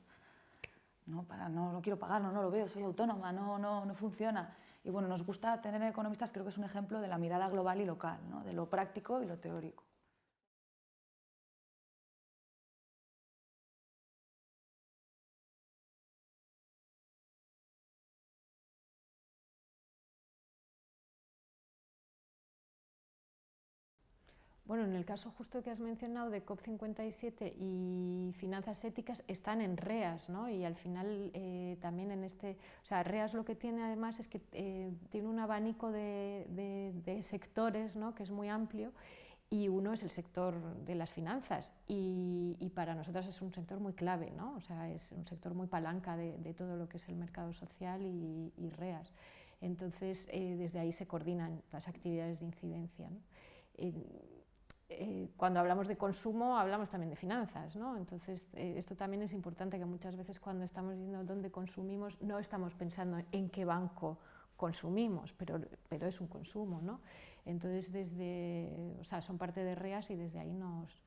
Speaker 1: no, para, no, no quiero pagarlo, no lo veo, soy autónoma, no, no, no funciona. Y bueno, nos gusta tener economistas, creo que es un ejemplo de la mirada global y local, ¿no? de lo práctico y lo teórico.
Speaker 2: Bueno, en el caso justo que has mencionado de COP57 y finanzas éticas están en REAS, ¿no? Y al final eh, también en este, o sea, REAS lo que tiene además es que eh, tiene un abanico de, sectores, ¿no? Que es muy amplio y uno es el sector de las finanzas y, para nosotras es un sector muy clave, ¿no? O sea, es un sector muy palanca de, todo lo que es el mercado social y, REAS. Entonces, eh, desde ahí se coordinan las actividades de incidencia. ¿no? Cuando hablamos de consumo hablamos también de finanzas, ¿no? entonces eh, esto también es importante que muchas veces cuando estamos diciendo dónde consumimos no estamos pensando en qué banco consumimos, pero, pero es un consumo, ¿no? entonces desde, o sea, son parte de REAS y desde ahí nos,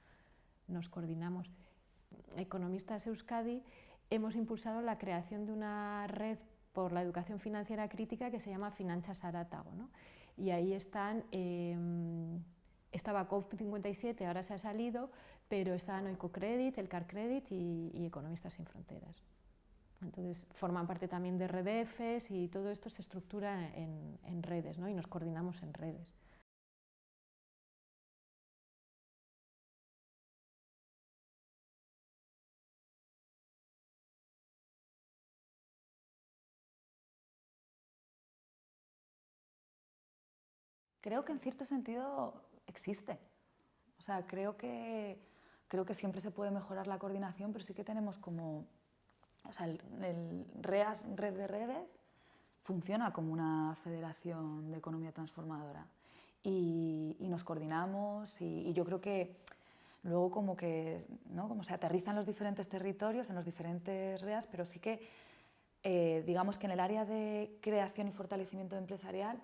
Speaker 2: nos coordinamos. Economistas Euskadi hemos impulsado la creación de una red por la educación financiera crítica que se llama Finanzas Arátago, ¿no? y ahí están em, estaba COP57, ahora se ha salido, pero estaban Oicocredit, el CarCredit y, y Economistas sin Fronteras. Entonces forman parte también de RDFs y todo esto se estructura en, en redes ¿no? y nos coordinamos en redes.
Speaker 1: Creo que en cierto sentido existe. O sea, creo que creo que siempre se puede mejorar la coordinación, pero sí que tenemos como, o sea, el, REAS, Red de Redes, funciona como una federación de economía transformadora y, nos coordinamos y, yo creo que luego como que ¿no? como se aterrizan los diferentes territorios, en los diferentes REAS, pero sí que eh, digamos que en el área de creación y fortalecimiento empresarial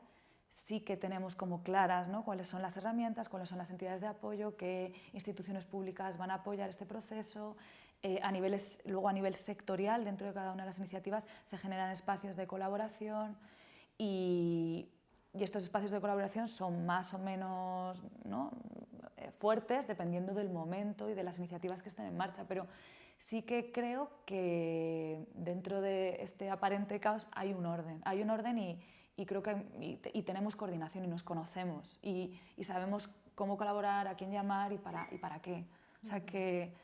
Speaker 1: sí que tenemos como claras ¿no? cuáles son las herramientas, cuáles son las entidades de apoyo, qué instituciones públicas van a apoyar este proceso. Eh, a niveles, luego a nivel sectorial, dentro de cada una de las iniciativas, se generan espacios de colaboración y, estos espacios de colaboración son más o menos ¿no? Eh, fuertes dependiendo del momento y de las iniciativas que estén en marcha, pero sí que creo que dentro de este aparente caos hay un orden, hay un orden y, y creo que y, tenemos coordinación y nos conocemos y, y, sabemos cómo colaborar, a quién llamar y para, y para qué. O sea que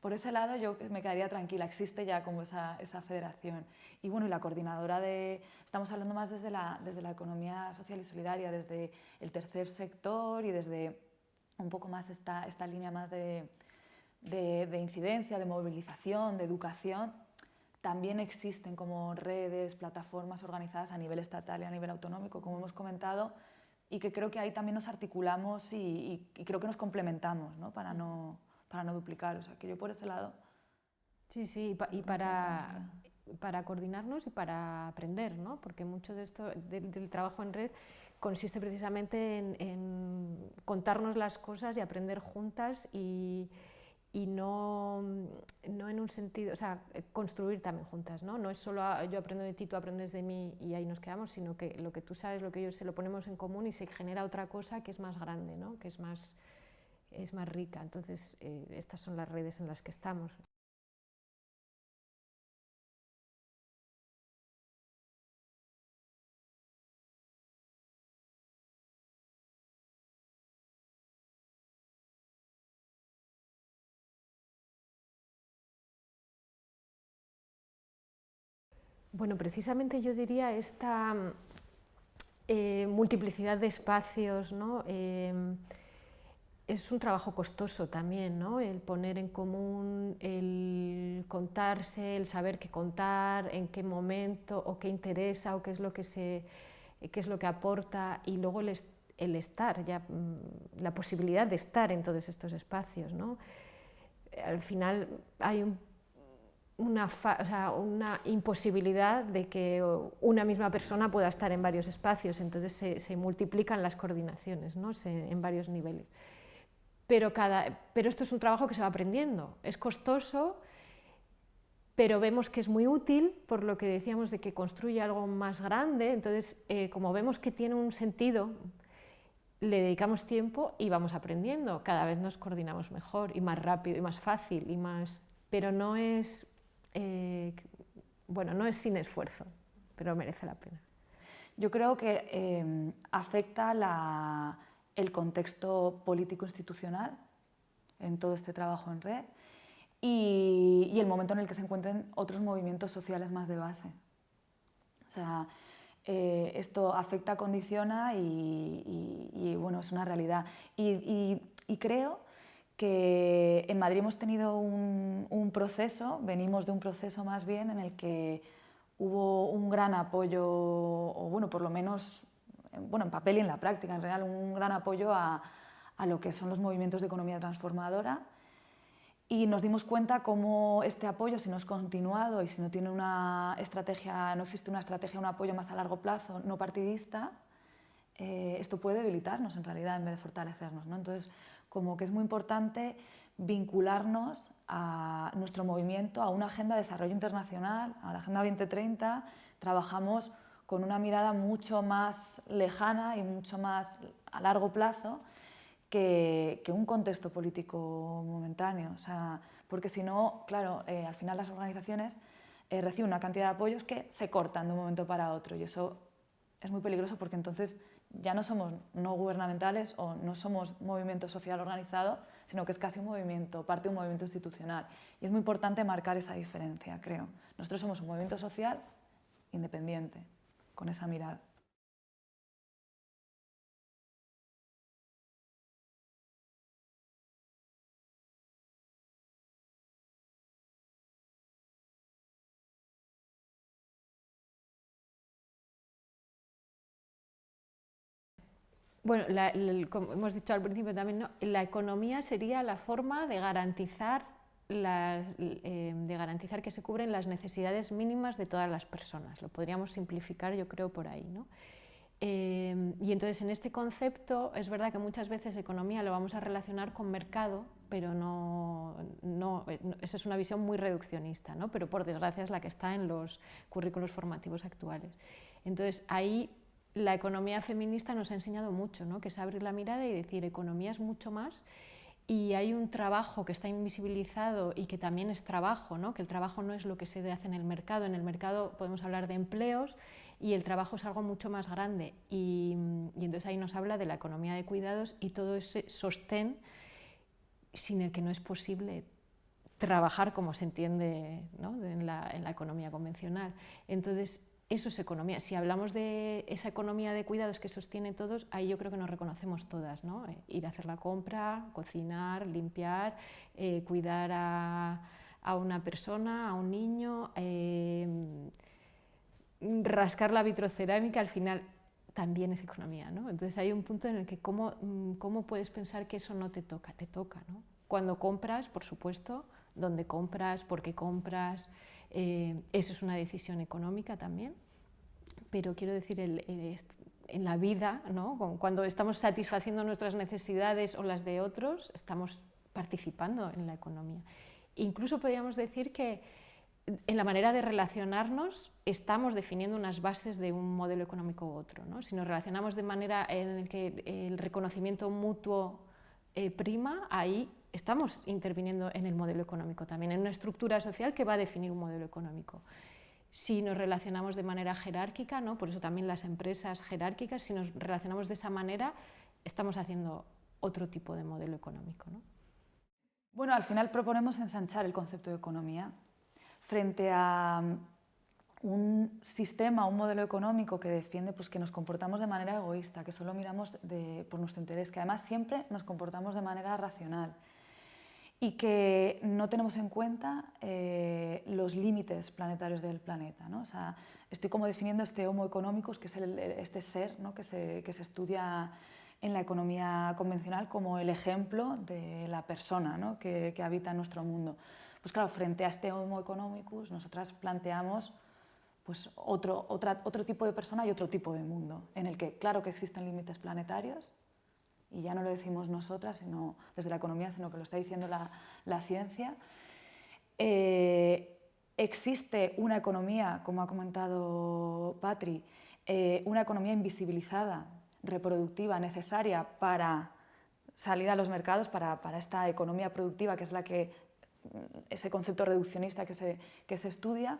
Speaker 1: por ese lado yo me quedaría tranquila, existe ya como esa, esa, federación. Y bueno, y la coordinadora de, estamos hablando más desde la, desde la economía social y solidaria, desde el tercer sector y desde un poco más esta, esta línea más de, de, de incidencia, de movilización, de educación, también existen como redes, plataformas organizadas a nivel estatal y a nivel autonómico, como hemos comentado, y que creo que ahí también nos articulamos y, creo que nos complementamos ¿no? Para, no, para no duplicar. O sea, que yo por ese lado...
Speaker 2: Sí, sí, y, para, para coordinarnos y para aprender, ¿no? porque mucho de esto, del, trabajo en red consiste precisamente en, en contarnos las cosas y aprender juntas y, y no, no en un sentido, o sea, construir también juntas, ¿no? No es solo ah, yo aprendo de ti, tú aprendes de mí y ahí nos quedamos, sino que lo que tú sabes, lo que yo sé, lo ponemos en común y se genera otra cosa que es más grande, ¿no? Que es más, es más rica. Entonces, eh, estas son las redes en las que estamos. Bueno, precisamente yo diría esta eh, multiplicidad de espacios, ¿no? Em, es un trabajo costoso también, ¿no? el poner en común, el contarse, el saber qué contar, en qué momento, o qué interesa, o qué es lo que, se, qué es lo que aporta, y luego el, el estar, ya, mm, la posibilidad de estar en todos estos espacios. ¿no? Al final hay un una, una, imposibilidad de que una misma persona pueda estar en varios espacios, entonces se, multiplican las coordinaciones ¿no? en varios niveles. Pero, cada, pero esto es un trabajo que se va aprendiendo, es costoso, pero vemos que es muy útil por lo que decíamos de que construye algo más grande, entonces eh, como vemos que tiene un sentido, le dedicamos tiempo y vamos aprendiendo, cada vez nos coordinamos mejor y más rápido y más fácil, y más, pero no es eh, bueno, no es sin esfuerzo, pero merece la pena.
Speaker 1: Yo creo que em, afecta el contexto político-institucional en todo este trabajo en red y, el momento en el que se encuentren otros movimientos sociales más de base. O sea, eh, esto afecta, condiciona y, bueno, es una realidad. y creo que en Madrid hemos tenido un, proceso, venimos de un proceso más bien en el que hubo un gran apoyo, o bueno, por lo menos bueno, en papel y en la práctica, en realidad, un gran apoyo a, a lo que son los movimientos de economía transformadora y nos dimos cuenta cómo este apoyo, si no es continuado y si no tiene una estrategia, no existe una estrategia, un apoyo más a largo plazo, no partidista, eh, esto puede debilitarnos en realidad en vez de fortalecernos. ¿no? Entonces, como que es muy importante vincularnos a nuestro movimiento, a una agenda de desarrollo internacional, a la Agenda 2030, trabajamos con una mirada mucho más lejana y mucho más a largo plazo que, un contexto político momentáneo. O sea, porque si no, claro, eh, al final las organizaciones eh, reciben una cantidad de apoyos que se cortan de un momento para otro y eso es muy peligroso porque entonces ya no somos no gubernamentales o no somos movimiento social organizado, sino que es casi un movimiento, parte de un movimiento institucional. Y es muy importante marcar esa diferencia, creo. Nosotros somos un movimiento social independiente, con esa mirada.
Speaker 2: Bueno, como hemos dicho al principio también, la economía sería la forma de garantizar, eh, de garantizar que se cubren las necesidades mínimas de todas las personas. Lo podríamos simplificar, yo creo, por ahí. ¿no? Eh, y entonces en este concepto es verdad que muchas veces economía lo vamos a relacionar con mercado, pero no, no, esa es una visión muy reduccionista, ¿no? pero por desgracia es la que está en los currículos formativos actuales. Entonces ahí la economía feminista nos ha enseñado mucho, ¿no? que es abrir la mirada y decir economía es mucho más y hay un trabajo que está invisibilizado y que también es trabajo, ¿no? que el trabajo no es lo que se hace en el mercado, en el mercado podemos hablar de empleos y el trabajo es algo mucho más grande y, entonces ahí nos habla de la economía de cuidados y todo ese sostén sin el que no es posible trabajar como se entiende en, la, en la economía convencional. Entonces, eso es economía. Si hablamos de esa economía de cuidados que sostiene todos, ahí yo creo que nos reconocemos todas, ¿no? Eh, ir a hacer la compra, cocinar, limpiar, eh, cuidar a, una persona, a un niño, eh, rascar la vitrocerámica, al final también es economía, ¿no? Entonces hay un punto en el que cómo, mm, cómo puedes pensar que eso no te toca, te toca, ¿no? Cuando compras, por supuesto, dónde compras, por qué compras, eh, eso es una decisión económica también, pero quiero decir, en la vida, ¿no? cuando estamos satisfaciendo nuestras necesidades o las de otros, estamos participando en la economía. Incluso podríamos decir que en la manera de relacionarnos estamos definiendo unas bases de un modelo económico u otro. ¿no? Si nos relacionamos de manera en la que el reconocimiento mutuo eh, prima, ahí estamos interviniendo en el modelo económico también, en una estructura social que va a definir un modelo económico. Si nos relacionamos de manera jerárquica, ¿no? por eso también las empresas jerárquicas, si nos relacionamos de esa manera, estamos haciendo otro tipo de modelo económico. ¿no?
Speaker 1: Bueno, al final proponemos ensanchar el concepto de economía frente a un sistema, un modelo económico que defiende pues, que nos comportamos de manera egoísta, que solo miramos por nuestro interés, que además siempre nos comportamos de manera racional y que no tenemos en cuenta eh, los límites planetarios del planeta. ¿no? O sea, estoy como definiendo este homo economicus, que es este ser ¿no? que, se, que, se, estudia en la economía convencional como el ejemplo de la persona ¿no? que, que, habita nuestro mundo. Pues claro, frente a este homo economicus, nosotras planteamos pues, otro, otra, otro tipo de persona y otro tipo de mundo, en el que claro que existen límites planetarios, y ya no lo decimos nosotras, sino desde la economía, sino que lo está diciendo la, ciencia. Eh, existe una economía, como ha comentado Patri, eh, una economía invisibilizada, reproductiva, necesaria para salir a los mercados, para, esta economía productiva, que es la que, ese concepto reduccionista que se, que se estudia.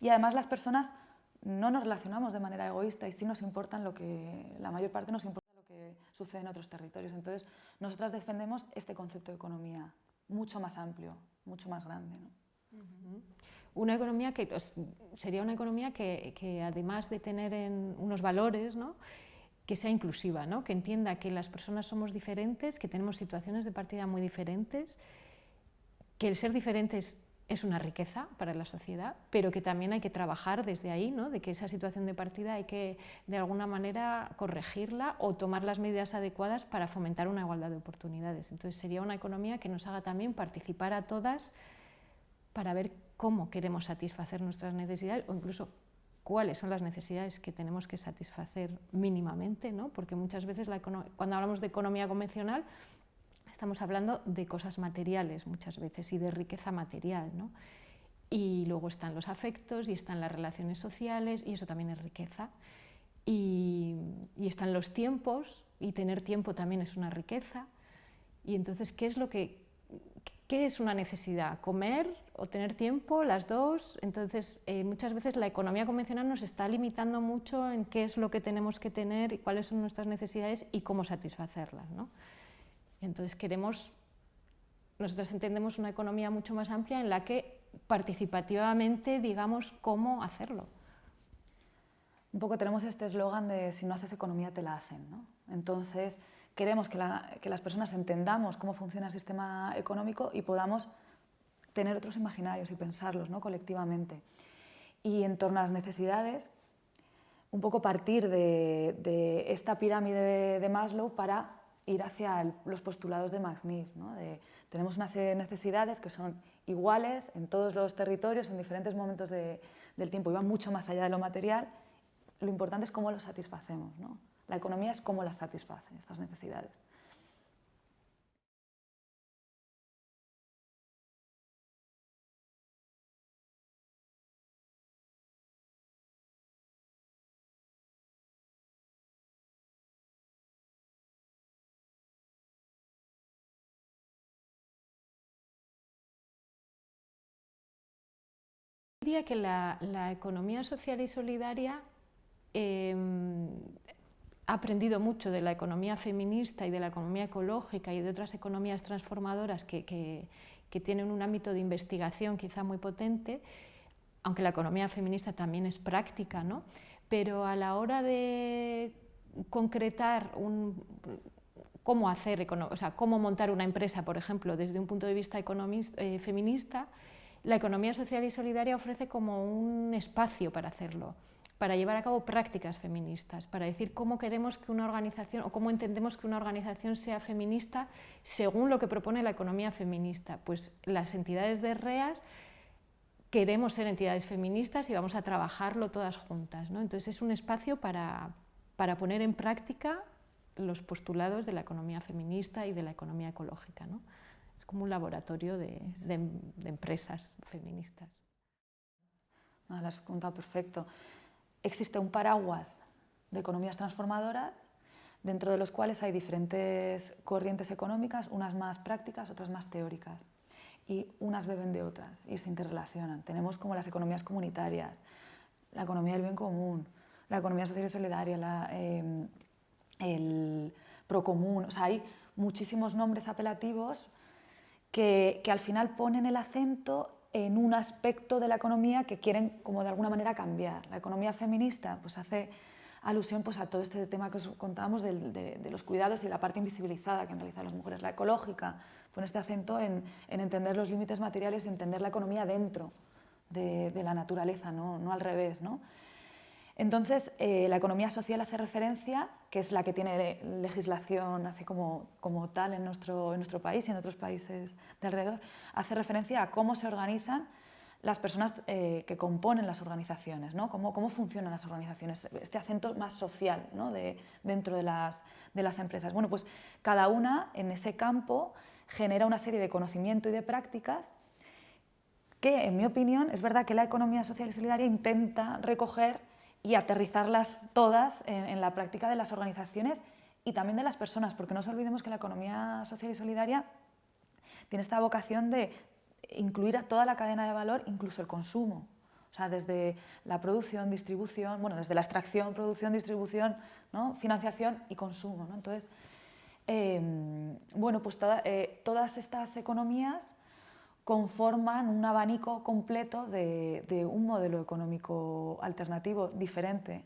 Speaker 1: Y además las personas no nos relacionamos de manera egoísta y sí nos importan lo que la mayor parte nos importa sucede en otros territorios. Entonces, nosotras defendemos este concepto de economía mucho más amplio, mucho más grande.
Speaker 2: Una economía que sería una economía que, además de tener en unos valores, ¿no? que sea inclusiva, ¿no? que entienda que las personas somos diferentes, que tenemos situaciones de partida muy diferentes, que el ser diferentes es una riqueza para la sociedad, pero que también hay que trabajar desde ahí, ¿no? de que esa situación de partida hay que de alguna manera corregirla o tomar las medidas adecuadas para fomentar una igualdad de oportunidades. Entonces sería una economía que nos haga también participar a todas para ver cómo queremos satisfacer nuestras necesidades o incluso cuáles son las necesidades que tenemos que satisfacer mínimamente, ¿no? porque muchas veces cuando hablamos de economía convencional estamos hablando de cosas materiales muchas veces y de riqueza material. ¿no? Y luego están los afectos y están las relaciones sociales y eso también es riqueza. Y, están los tiempos y tener tiempo también es una riqueza. Y entonces, ¿qué es lo que ¿Qué es una necesidad? ¿Comer o tener tiempo? Las dos. Entonces, eh, muchas veces la economía convencional nos está limitando mucho en qué es lo que tenemos que tener y cuáles son nuestras necesidades y cómo satisfacerlas. ¿no? Entonces queremos, nosotros entendemos una economía mucho más amplia en la que participativamente digamos cómo hacerlo.
Speaker 1: Un poco tenemos este eslogan de si no haces economía te la hacen. ¿no? Entonces queremos que, las personas entendamos cómo funciona el sistema económico y podamos tener otros imaginarios y pensarlos ¿no? colectivamente. Y en torno a las necesidades, un poco partir de, esta pirámide de, Maslow para ir hacia los postulados de Max Neef. tenemos una serie de necesidades que son iguales en todos los territorios, en diferentes momentos del tiempo, y van mucho más allá de lo material. Lo importante es cómo lo satisfacemos. La economía es cómo las satisface, estas necesidades.
Speaker 2: Diría que la, economía social y solidaria em, ha aprendido mucho de la economía feminista y de la economía ecológica y de otras economías transformadoras que, tienen un ámbito de investigación quizá muy potente, aunque la economía feminista también es práctica, ¿no? pero a la hora de concretar un, cómo hacer, o sea, cómo montar una empresa, por ejemplo, desde un punto de vista eh, feminista, la economía social y solidaria ofrece como un espacio para hacerlo, para llevar a cabo prácticas feministas, para decir cómo queremos que una organización o cómo entendemos que una organización sea feminista según lo que propone la economía feminista. Pues las entidades de REAS queremos ser entidades feministas y vamos a trabajarlo todas juntas. ¿no? Entonces es un espacio para, para poner en práctica los postulados de la economía feminista y de la economía ecológica. ¿no? Como un laboratorio de, empresas feministas.
Speaker 1: No, lo has contado perfecto. Existe un paraguas de economías transformadoras dentro de los cuales hay diferentes corrientes económicas, unas más prácticas, otras más teóricas, y unas beben de otras y se interrelacionan. Tenemos como las economías comunitarias, la economía del bien común, la economía social y solidaria, la, eh, el procomún, o sea, hay muchísimos nombres apelativos que, al final ponen el acento en un aspecto de la economía que quieren como de alguna manera cambiar. La economía feminista pues hace alusión pues, a todo este tema que os contábamos de, los cuidados y la parte invisibilizada que realizan las mujeres. La ecológica pone este acento en, entender los límites materiales entender la economía dentro de, la naturaleza, no, no al revés. ¿no? Entonces, eh, la economía social hace referencia, que es la que tiene legislación así como, como tal en nuestro, en nuestro país y en otros países de alrededor, hace referencia a cómo se organizan las personas eh, que componen las organizaciones, ¿no? cómo, cómo funcionan las organizaciones, este acento más social ¿no? de, dentro de las, de las empresas. Bueno, pues cada una en ese campo genera una serie de conocimiento y de prácticas que, en mi opinión, es verdad que la economía social y solidaria intenta recoger y aterrizarlas todas en, la práctica de las organizaciones y también de las personas, porque no nos olvidemos que la economía social y solidaria tiene esta vocación de incluir a toda la cadena de valor, incluso el consumo. O sea, desde la producción, distribución, bueno, desde la extracción, producción, distribución, ¿no? financiación y consumo. ¿no? Entonces, em, bueno, pues eh, todas estas economías conforman un abanico completo de, un modelo económico alternativo diferente.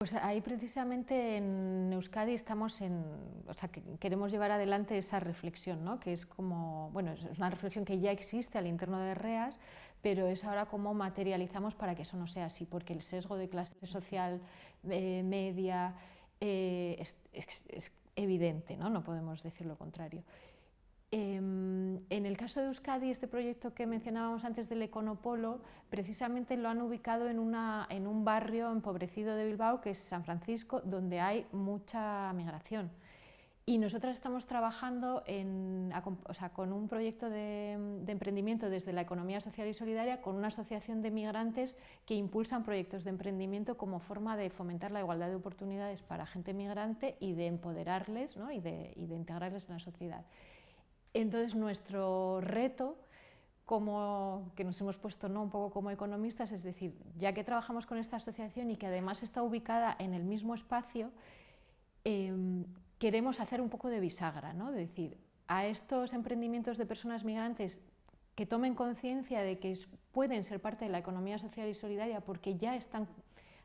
Speaker 2: Pues ahí precisamente en Euskadi estamos en, o sea, que queremos llevar adelante esa reflexión, ¿no? que es como, bueno, es una reflexión que ya existe al interno de REAS, pero es ahora cómo materializamos para que eso no sea así, porque el sesgo de clase social eh, media eh, es, es, evidente, ¿no? no podemos decir lo contrario. Em, en el caso de Euskadi, este proyecto que mencionábamos antes del Econopolo, precisamente lo han ubicado en, un barrio empobrecido de Bilbao, que es San Francisco, donde hay mucha migración. Y nosotras estamos trabajando con un proyecto de, emprendimiento desde la economía social y solidaria con una asociación de migrantes que impulsan proyectos de emprendimiento como forma de fomentar la igualdad de oportunidades para gente migrante y de empoderarles y de integrarles en la sociedad. Entonces nuestro reto como que nos hemos puesto ¿no? un poco como economistas, es decir, ya que trabajamos con esta asociación y que además está ubicada en el mismo espacio, em, queremos hacer un poco de bisagra, ¿no? de decir, a estos emprendimientos de personas migrantes que tomen conciencia de que pueden ser parte de la economía social y solidaria porque ya están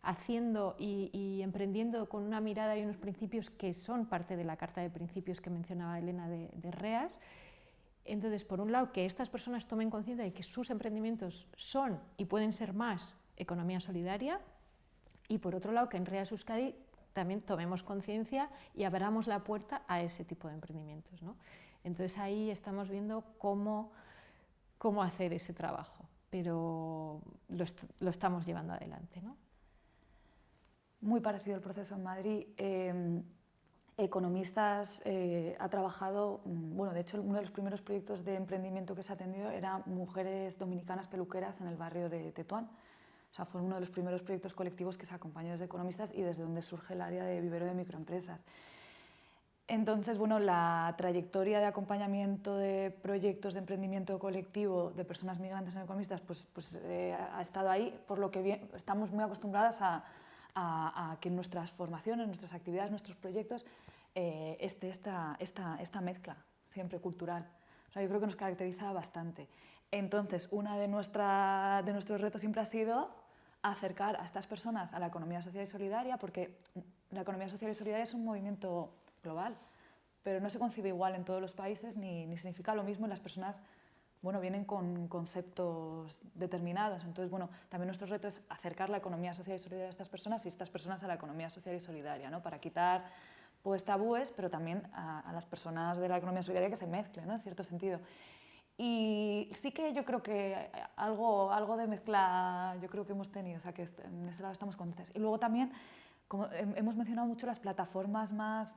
Speaker 2: haciendo y, emprendiendo con una mirada y unos principios que son parte de la Carta de Principios que mencionaba Elena de, de Reas. Entonces, por un lado, que estas personas tomen conciencia de que sus emprendimientos son y pueden ser más economía solidaria, y por otro lado, que en Reas Euskadi también tomemos conciencia y abramos la puerta a ese tipo de emprendimientos. ¿no? Entonces ahí estamos viendo cómo, cómo hacer ese trabajo, pero lo, estamos llevando adelante. ¿no?
Speaker 1: Muy parecido el proceso en Madrid. Em, economistas eh, ha trabajado, mm, bueno, de hecho uno de los primeros proyectos de emprendimiento que se atendió era mujeres dominicanas peluqueras en el barrio de Tetuán. O sea, fue uno de los primeros proyectos colectivos que se acompañó desde economistas y desde donde surge el área de vivero de microempresas. Entonces, bueno, la trayectoria de acompañamiento de proyectos de emprendimiento colectivo de personas migrantes en economistas pues, pues eh, ha estado ahí, por lo que estamos muy acostumbradas a, a, que en nuestras formaciones, nuestras actividades, nuestros proyectos eh, esté esta, esta, esta, mezcla siempre cultural. Yo creo que nos caracteriza bastante. Entonces, uno de, de nuestros retos siempre ha sido acercar a estas personas a la economía social y solidaria, porque la economía social y solidaria es un movimiento global, pero no se concibe igual en todos los países ni, ni significa lo mismo y las personas bueno, vienen con conceptos determinados. Entonces, bueno, también nuestro reto es acercar la economía social y solidaria a estas personas y estas personas a la economía social y solidaria, ¿no? para quitar pues, tabúes, pero también a, las personas de la economía solidaria que se mezclen, ¿no? en cierto sentido. Y sí que yo creo que algo, algo de mezcla yo creo que hemos tenido, o sea que en ese lado estamos contentos. Y luego también, como hemos mencionado mucho las plataformas más,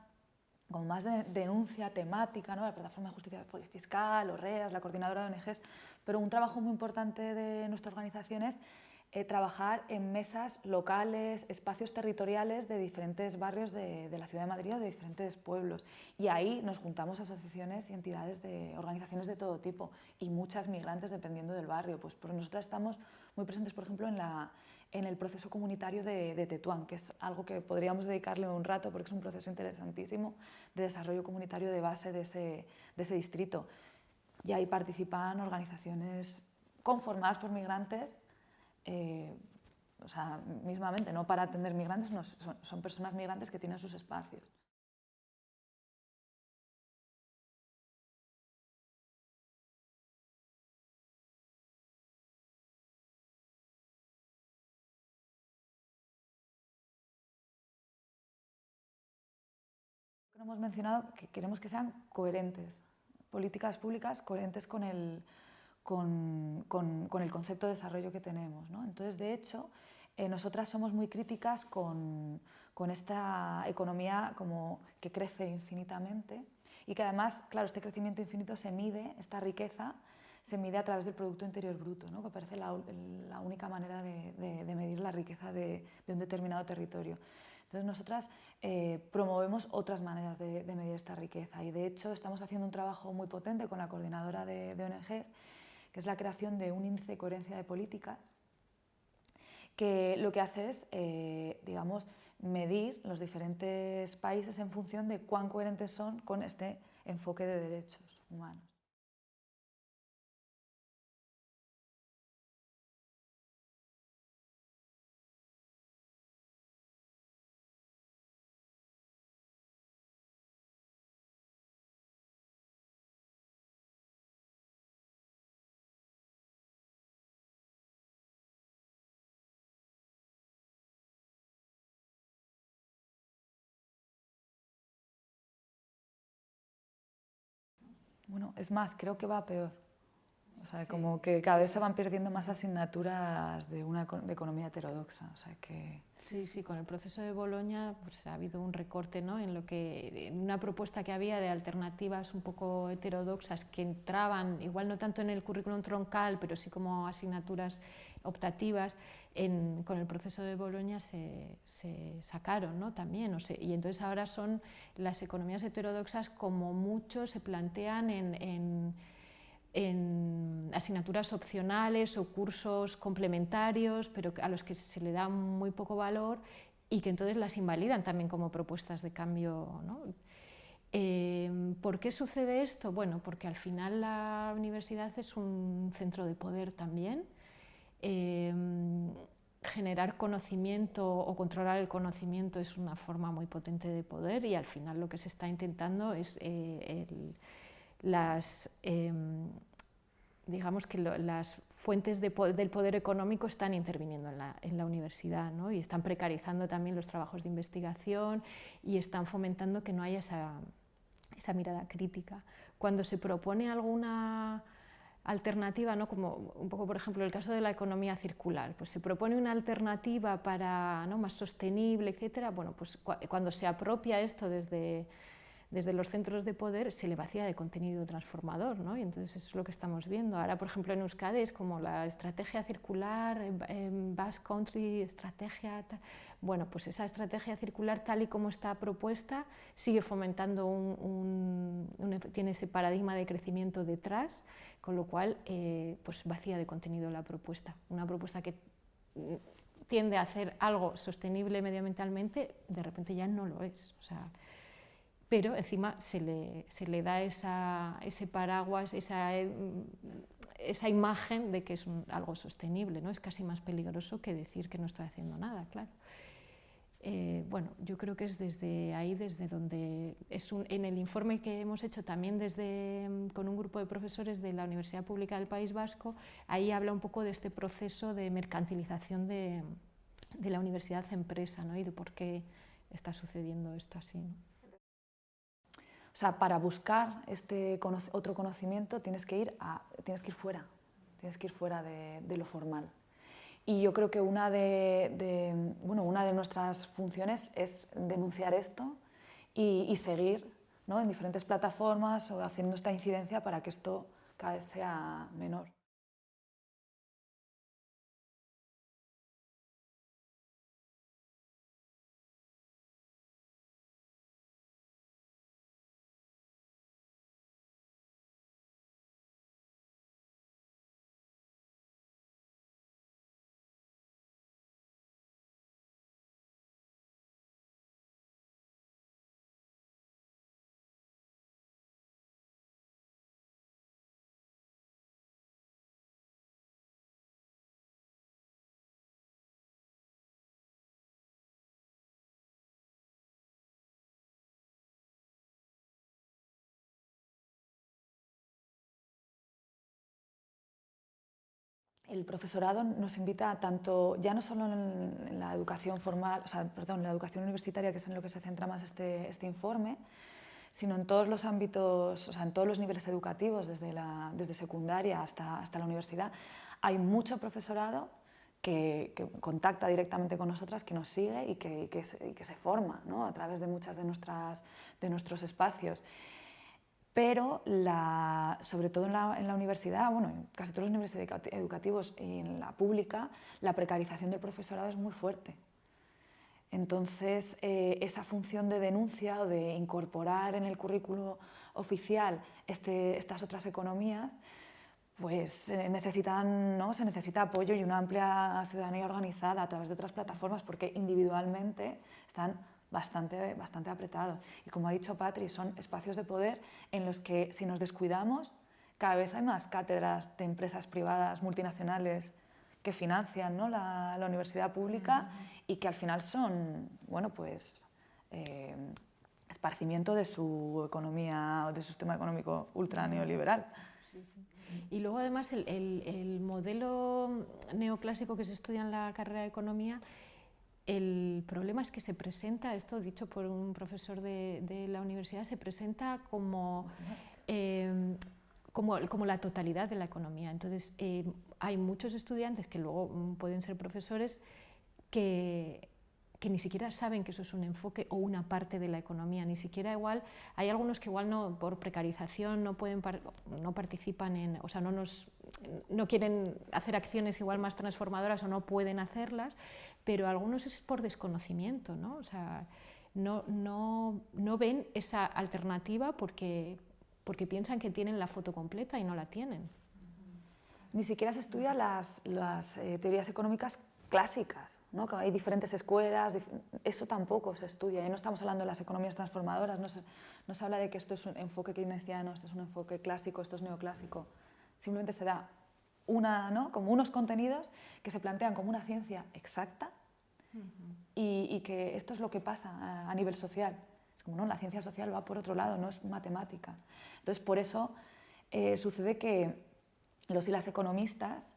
Speaker 1: como más de denuncia temática, ¿no? la plataforma de justicia fiscal, OREAS, la coordinadora de ONGs, pero un trabajo muy importante de nuestra organización es eh, trabajar en mesas locales, espacios territoriales de diferentes barrios de, la ciudad de Madrid o de diferentes pueblos. Y ahí nos juntamos asociaciones y entidades de organizaciones de todo tipo y muchas migrantes dependiendo del barrio. Pues por nosotras estamos muy presentes, por ejemplo, en, la, en el proceso comunitario de, Tetuán, que es algo que podríamos dedicarle un rato porque es un proceso interesantísimo de desarrollo comunitario de base de ese, de ese distrito. Y ahí participan organizaciones conformadas por migrantes eh, o sea, mismamente, no para atender migrantes, son, personas migrantes que tienen sus espacios. Hemos mencionado que queremos que sean coherentes, políticas públicas coherentes con el, con, con, el concepto de desarrollo que tenemos. ¿no? Entonces, de hecho, eh, nosotras somos muy críticas con, con, esta economía como que crece infinitamente y que además, claro, este crecimiento infinito se mide, esta riqueza, se mide a través del Producto Interior Bruto, ¿no? que parece la, la única manera de, de, medir la riqueza de, de, un determinado territorio. Entonces nosotras eh, promovemos otras maneras de, medir esta riqueza y de hecho estamos haciendo un trabajo muy potente con la coordinadora de, ONGs que es la creación de un índice de coherencia de políticas, que lo que hace es, eh, digamos, medir los diferentes países en función de cuán coherentes son con este enfoque de derechos humanos. Bueno, es más, creo que va peor. O sea, como que cada vez se van perdiendo más asignaturas de una de economía heterodoxa. O sea, que...
Speaker 2: Sí, sí, con el proceso de Boloña pues, ha habido un recorte ¿no? en lo que en una propuesta que había de alternativas un poco heterodoxas que entraban, igual no tanto en el currículum troncal, pero sí como asignaturas optativas, en, con el proceso de Boloña se, se sacaron ¿no? también. O y entonces ahora son las economías heterodoxas como mucho se plantean en, en en asignaturas opcionales o cursos complementarios, pero a los que se le da muy poco valor y que entonces las invalidan también como propuestas de cambio. ¿no? Eh, ¿Por qué sucede esto? Bueno, porque al final la universidad es un centro de poder también. Eh, generar conocimiento o controlar el conocimiento es una forma muy potente de poder y al final lo que se está intentando es eh, las, em, digamos que las fuentes del poder económico están interviniendo en la, universidad ¿no? y están precarizando también los trabajos de investigación y están fomentando que no haya esa mirada crítica. Cuando se propone alguna alternativa, ¿no? como un poco por ejemplo el caso de la economía circular, pues se propone una alternativa para, ¿no? más sostenible, etcétera, bueno, pues cuando se apropia esto desde, desde los centros de poder se le vacía de contenido transformador, ¿no? y entonces eso es lo que estamos viendo. Ahora, por ejemplo, en Euskadi es como la estrategia circular, en Basque Country, estrategia... Bueno, pues esa estrategia circular tal y como está propuesta sigue fomentando un, tiene ese paradigma de crecimiento detrás, con lo cual eh, pues vacía de contenido la propuesta. Una propuesta que mm, tiende a hacer algo sostenible medioambientalmente, de repente ya no lo es. O sea, pero encima se le, se le da ese paraguas, esa, eh, esa imagen de que es algo sostenible, ¿no? es casi más peligroso que decir que no estoy haciendo nada, claro. Eh, bueno, yo creo que es desde ahí, desde donde es en el informe que hemos hecho también desde, mm, con un grupo de profesores de la Universidad Pública del País Vasco, ahí habla un poco de este proceso de mercantilización de, de la universidad empresa ¿no? y de por qué está sucediendo esto así.
Speaker 1: O sea, para buscar este otro conocimiento tienes que ir, a, tienes que ir fuera, tienes que ir fuera de lo formal. Y yo creo que una de, bueno, una de nuestras funciones es denunciar esto y, seguir ¿no? en diferentes plataformas o haciendo esta incidencia para que esto cada vez sea menor. El profesorado nos invita tanto, ya no solo en, la educación formal, o sea, perdón, la educación universitaria, que es en lo que se centra más este, este informe, sino en todos los ámbitos, o sea, en todos los niveles educativos, desde, la, desde secundaria hasta, hasta la universidad, hay mucho profesorado que, contacta directamente con nosotras, que nos sigue y que, que, se, que se, forma ¿no? a través de muchas de, nuestras, de nuestros espacios pero sobre todo en la, universidad, bueno, en casi todos los niveles educativos y en la pública, la precarización del profesorado es muy fuerte. Entonces, eh, esa función de denuncia o de incorporar en el currículo oficial este, estas otras economías, pues necesitan, ¿no? se necesita apoyo y una amplia ciudadanía organizada a través de otras plataformas porque individualmente están bastante, bastante apretado. Y como ha dicho Patri, son espacios de poder en los que si nos descuidamos, cada vez hay más cátedras de empresas privadas, multinacionales, que financian ¿no? la, la, universidad pública y que al final son, bueno, pues, eh, esparcimiento de su economía o de su sistema económico ultra neoliberal.
Speaker 2: Y luego además el, el, el modelo neoclásico que se estudia en la carrera de economía el problema es que se presenta, esto dicho por un profesor de, la universidad, se presenta como, em, como, como, la totalidad de la economía. Entonces, em, hay muchos estudiantes que luego mm, pueden ser profesores que, que ni siquiera saben que eso es un enfoque o una parte de la economía, ni siquiera igual, hay algunos que igual no, por precarización no, pueden no participan en, o sea, no, nos, no quieren hacer acciones igual más transformadoras o no pueden hacerlas, pero algunos es por desconocimiento, ¿no? O sea, no, no, no ven esa alternativa porque, porque piensan que tienen la foto completa y no la tienen.
Speaker 1: Ni siquiera se estudian las, las eh, teorías económicas clásicas, ¿no? que hay diferentes escuelas, eso tampoco se estudia, y no estamos hablando de las economías transformadoras, no se, no se habla de que esto es un enfoque keynesiano, esto es un enfoque clásico, esto es neoclásico, simplemente se da una, ¿no? como unos contenidos que se plantean como una ciencia exacta y, que esto es lo que pasa a, nivel social. Es como, no, la ciencia social va por otro lado, no es matemática. Entonces, por eso eh, sucede que los y las economistas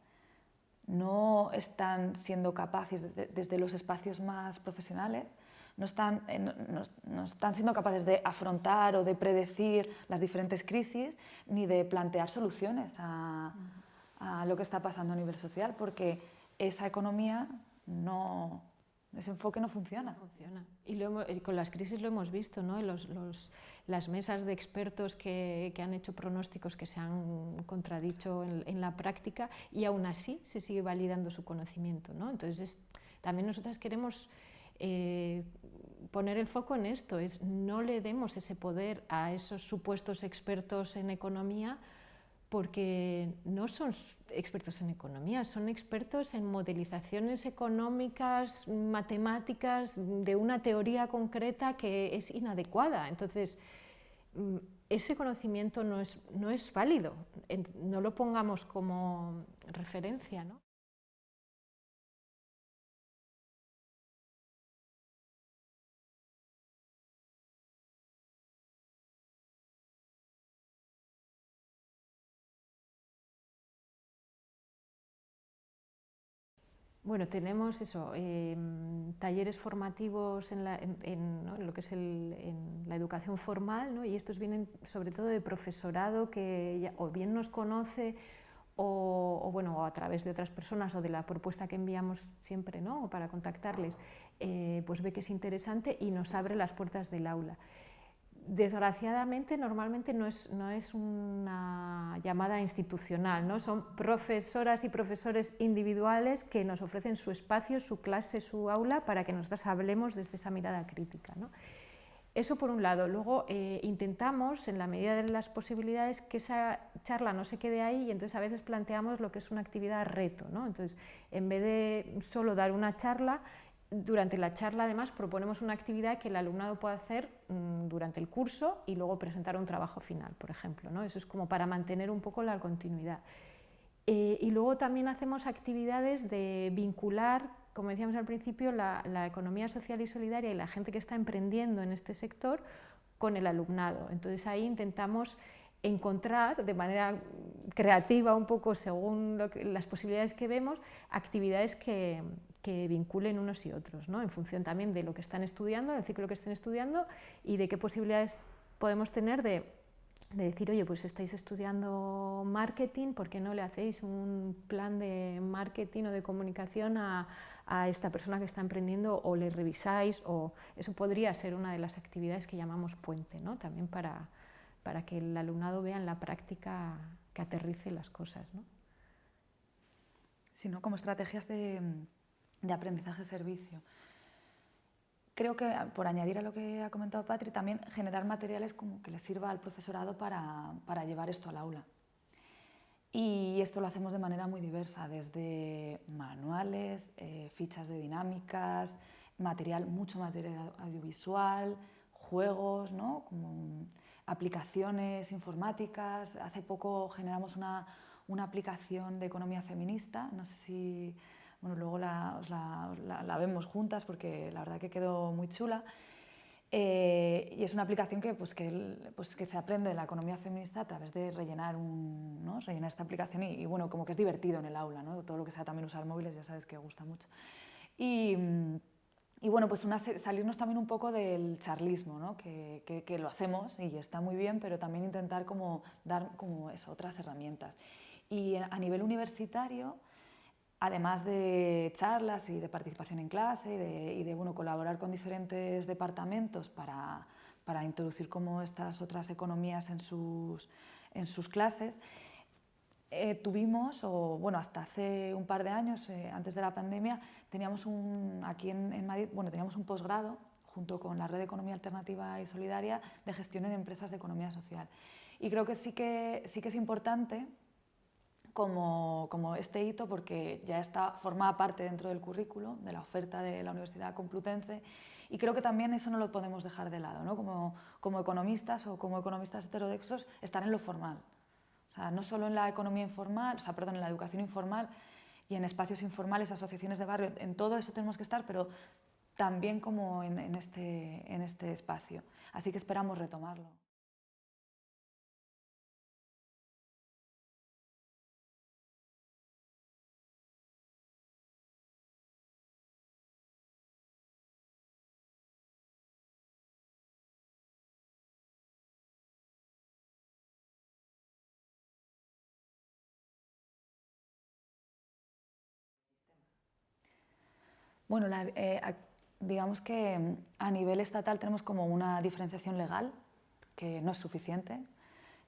Speaker 1: no están siendo capaces, desde, los espacios más profesionales, no están, eh, no, están, siendo capaces de afrontar o de predecir las diferentes crisis ni de plantear soluciones a, a lo que está pasando a nivel social, porque esa economía no, ese enfoque no funciona.
Speaker 2: funciona. Y con las crisis lo hemos visto, ¿no? Los, las mesas de expertos que, que, han hecho pronósticos que se han contradicho en, la práctica y aún así se sigue validando su conocimiento. ¿no? Entonces, también nosotras queremos eh, poner el foco en esto, es no le demos ese poder a esos supuestos expertos en economía porque no son expertos en economía, son expertos en modelizaciones económicas, matemáticas, de una teoría concreta que es inadecuada. Entonces, mm, ese conocimiento no es, no es válido, no lo pongamos como referencia. ¿no? Bueno, tenemos eso, em, talleres formativos en, lo que es en la educación formal, y estos vienen sobre todo de profesorado que o bien nos conoce o, bueno, a través de otras personas o de la propuesta que enviamos siempre ¿no? para contactarles, eh, pues ve que es interesante y nos abre las puertas del aula. Desgraciadamente, normalmente no es, no es una llamada institucional, ¿no? son profesoras y profesores individuales que nos ofrecen su espacio, su clase, su aula, para que nosotros hablemos desde esa mirada crítica. ¿no? Eso por un lado. Luego eh, intentamos, en la medida de las posibilidades, que esa charla no se quede ahí y entonces a veces planteamos lo que es una actividad reto. ¿no? Entonces, en vez de solo dar una charla, durante la charla, además, proponemos una actividad que el alumnado pueda hacer mm, durante el curso y luego presentar un trabajo final, por ejemplo. ¿no? Eso es como para mantener un poco la continuidad. Eh, y luego también hacemos actividades de vincular, como decíamos al principio, la, economía social y solidaria y la gente que está emprendiendo en este sector con el alumnado. Entonces ahí intentamos encontrar de manera creativa, un poco según las posibilidades que vemos, actividades que, que vinculen unos y otros, ¿no? en función también de lo que están estudiando, del ciclo que estén estudiando y de qué posibilidades podemos tener de, decir, oye, pues estáis estudiando marketing, ¿por qué no le hacéis un plan de marketing o de comunicación a, esta persona que está emprendiendo o le revisáis? o Eso podría ser una de las actividades que llamamos puente, ¿no? también para, para que el alumnado vea en la práctica que aterrice las cosas. ¿no?
Speaker 1: Sino como estrategias de de aprendizaje-servicio. Creo que, por añadir a lo que ha comentado Patri, también generar materiales como que le sirva al profesorado para, para llevar esto al aula. Y esto lo hacemos de manera muy diversa, desde manuales, eh, fichas de dinámicas, material, mucho material audiovisual, juegos, ¿no? como aplicaciones informáticas. Hace poco generamos una, una aplicación de economía feminista, no sé si bueno, luego la, la, vemos juntas porque la verdad que quedó muy chula. Eh, y es una aplicación que, pues, que, pues, que se aprende de la economía feminista a través de rellenar, un, ¿no? rellenar esta aplicación y, bueno, como que es divertido en el aula, ¿no? todo lo que sea también usar móviles ya sabes que gusta mucho. Y, y bueno, pues una, salirnos también un poco del charlismo, ¿no? que, que, que, lo hacemos y está muy bien, pero también intentar como dar como eso, otras herramientas. Y a nivel universitario, además de charlas y de participación en clase y de, bueno, colaborar con diferentes departamentos para, para, introducir como estas otras economías en sus, en sus clases, eh, tuvimos, o bueno, hasta hace un par de años, eh, antes de la pandemia, teníamos un, aquí en, en Madrid, bueno, teníamos un posgrado junto con la Red de Economía Alternativa y Solidaria de gestión en empresas de economía social. Y creo que sí que, sí que es importante como, como, este hito porque ya está formada parte dentro del currículo, de la oferta de la Universidad Complutense y creo que también eso no lo podemos dejar de lado, ¿no? como, como economistas o como economistas heterodoxos, estar en lo formal. O sea, no solo en la economía informal, o sea, perdón, en la educación informal y en espacios informales, asociaciones de barrio, en todo eso tenemos que estar, pero también como en, este, en este espacio. Así que esperamos retomarlo. Bueno, eh, digamos que mm, a nivel estatal tenemos como una diferenciación legal que no es suficiente,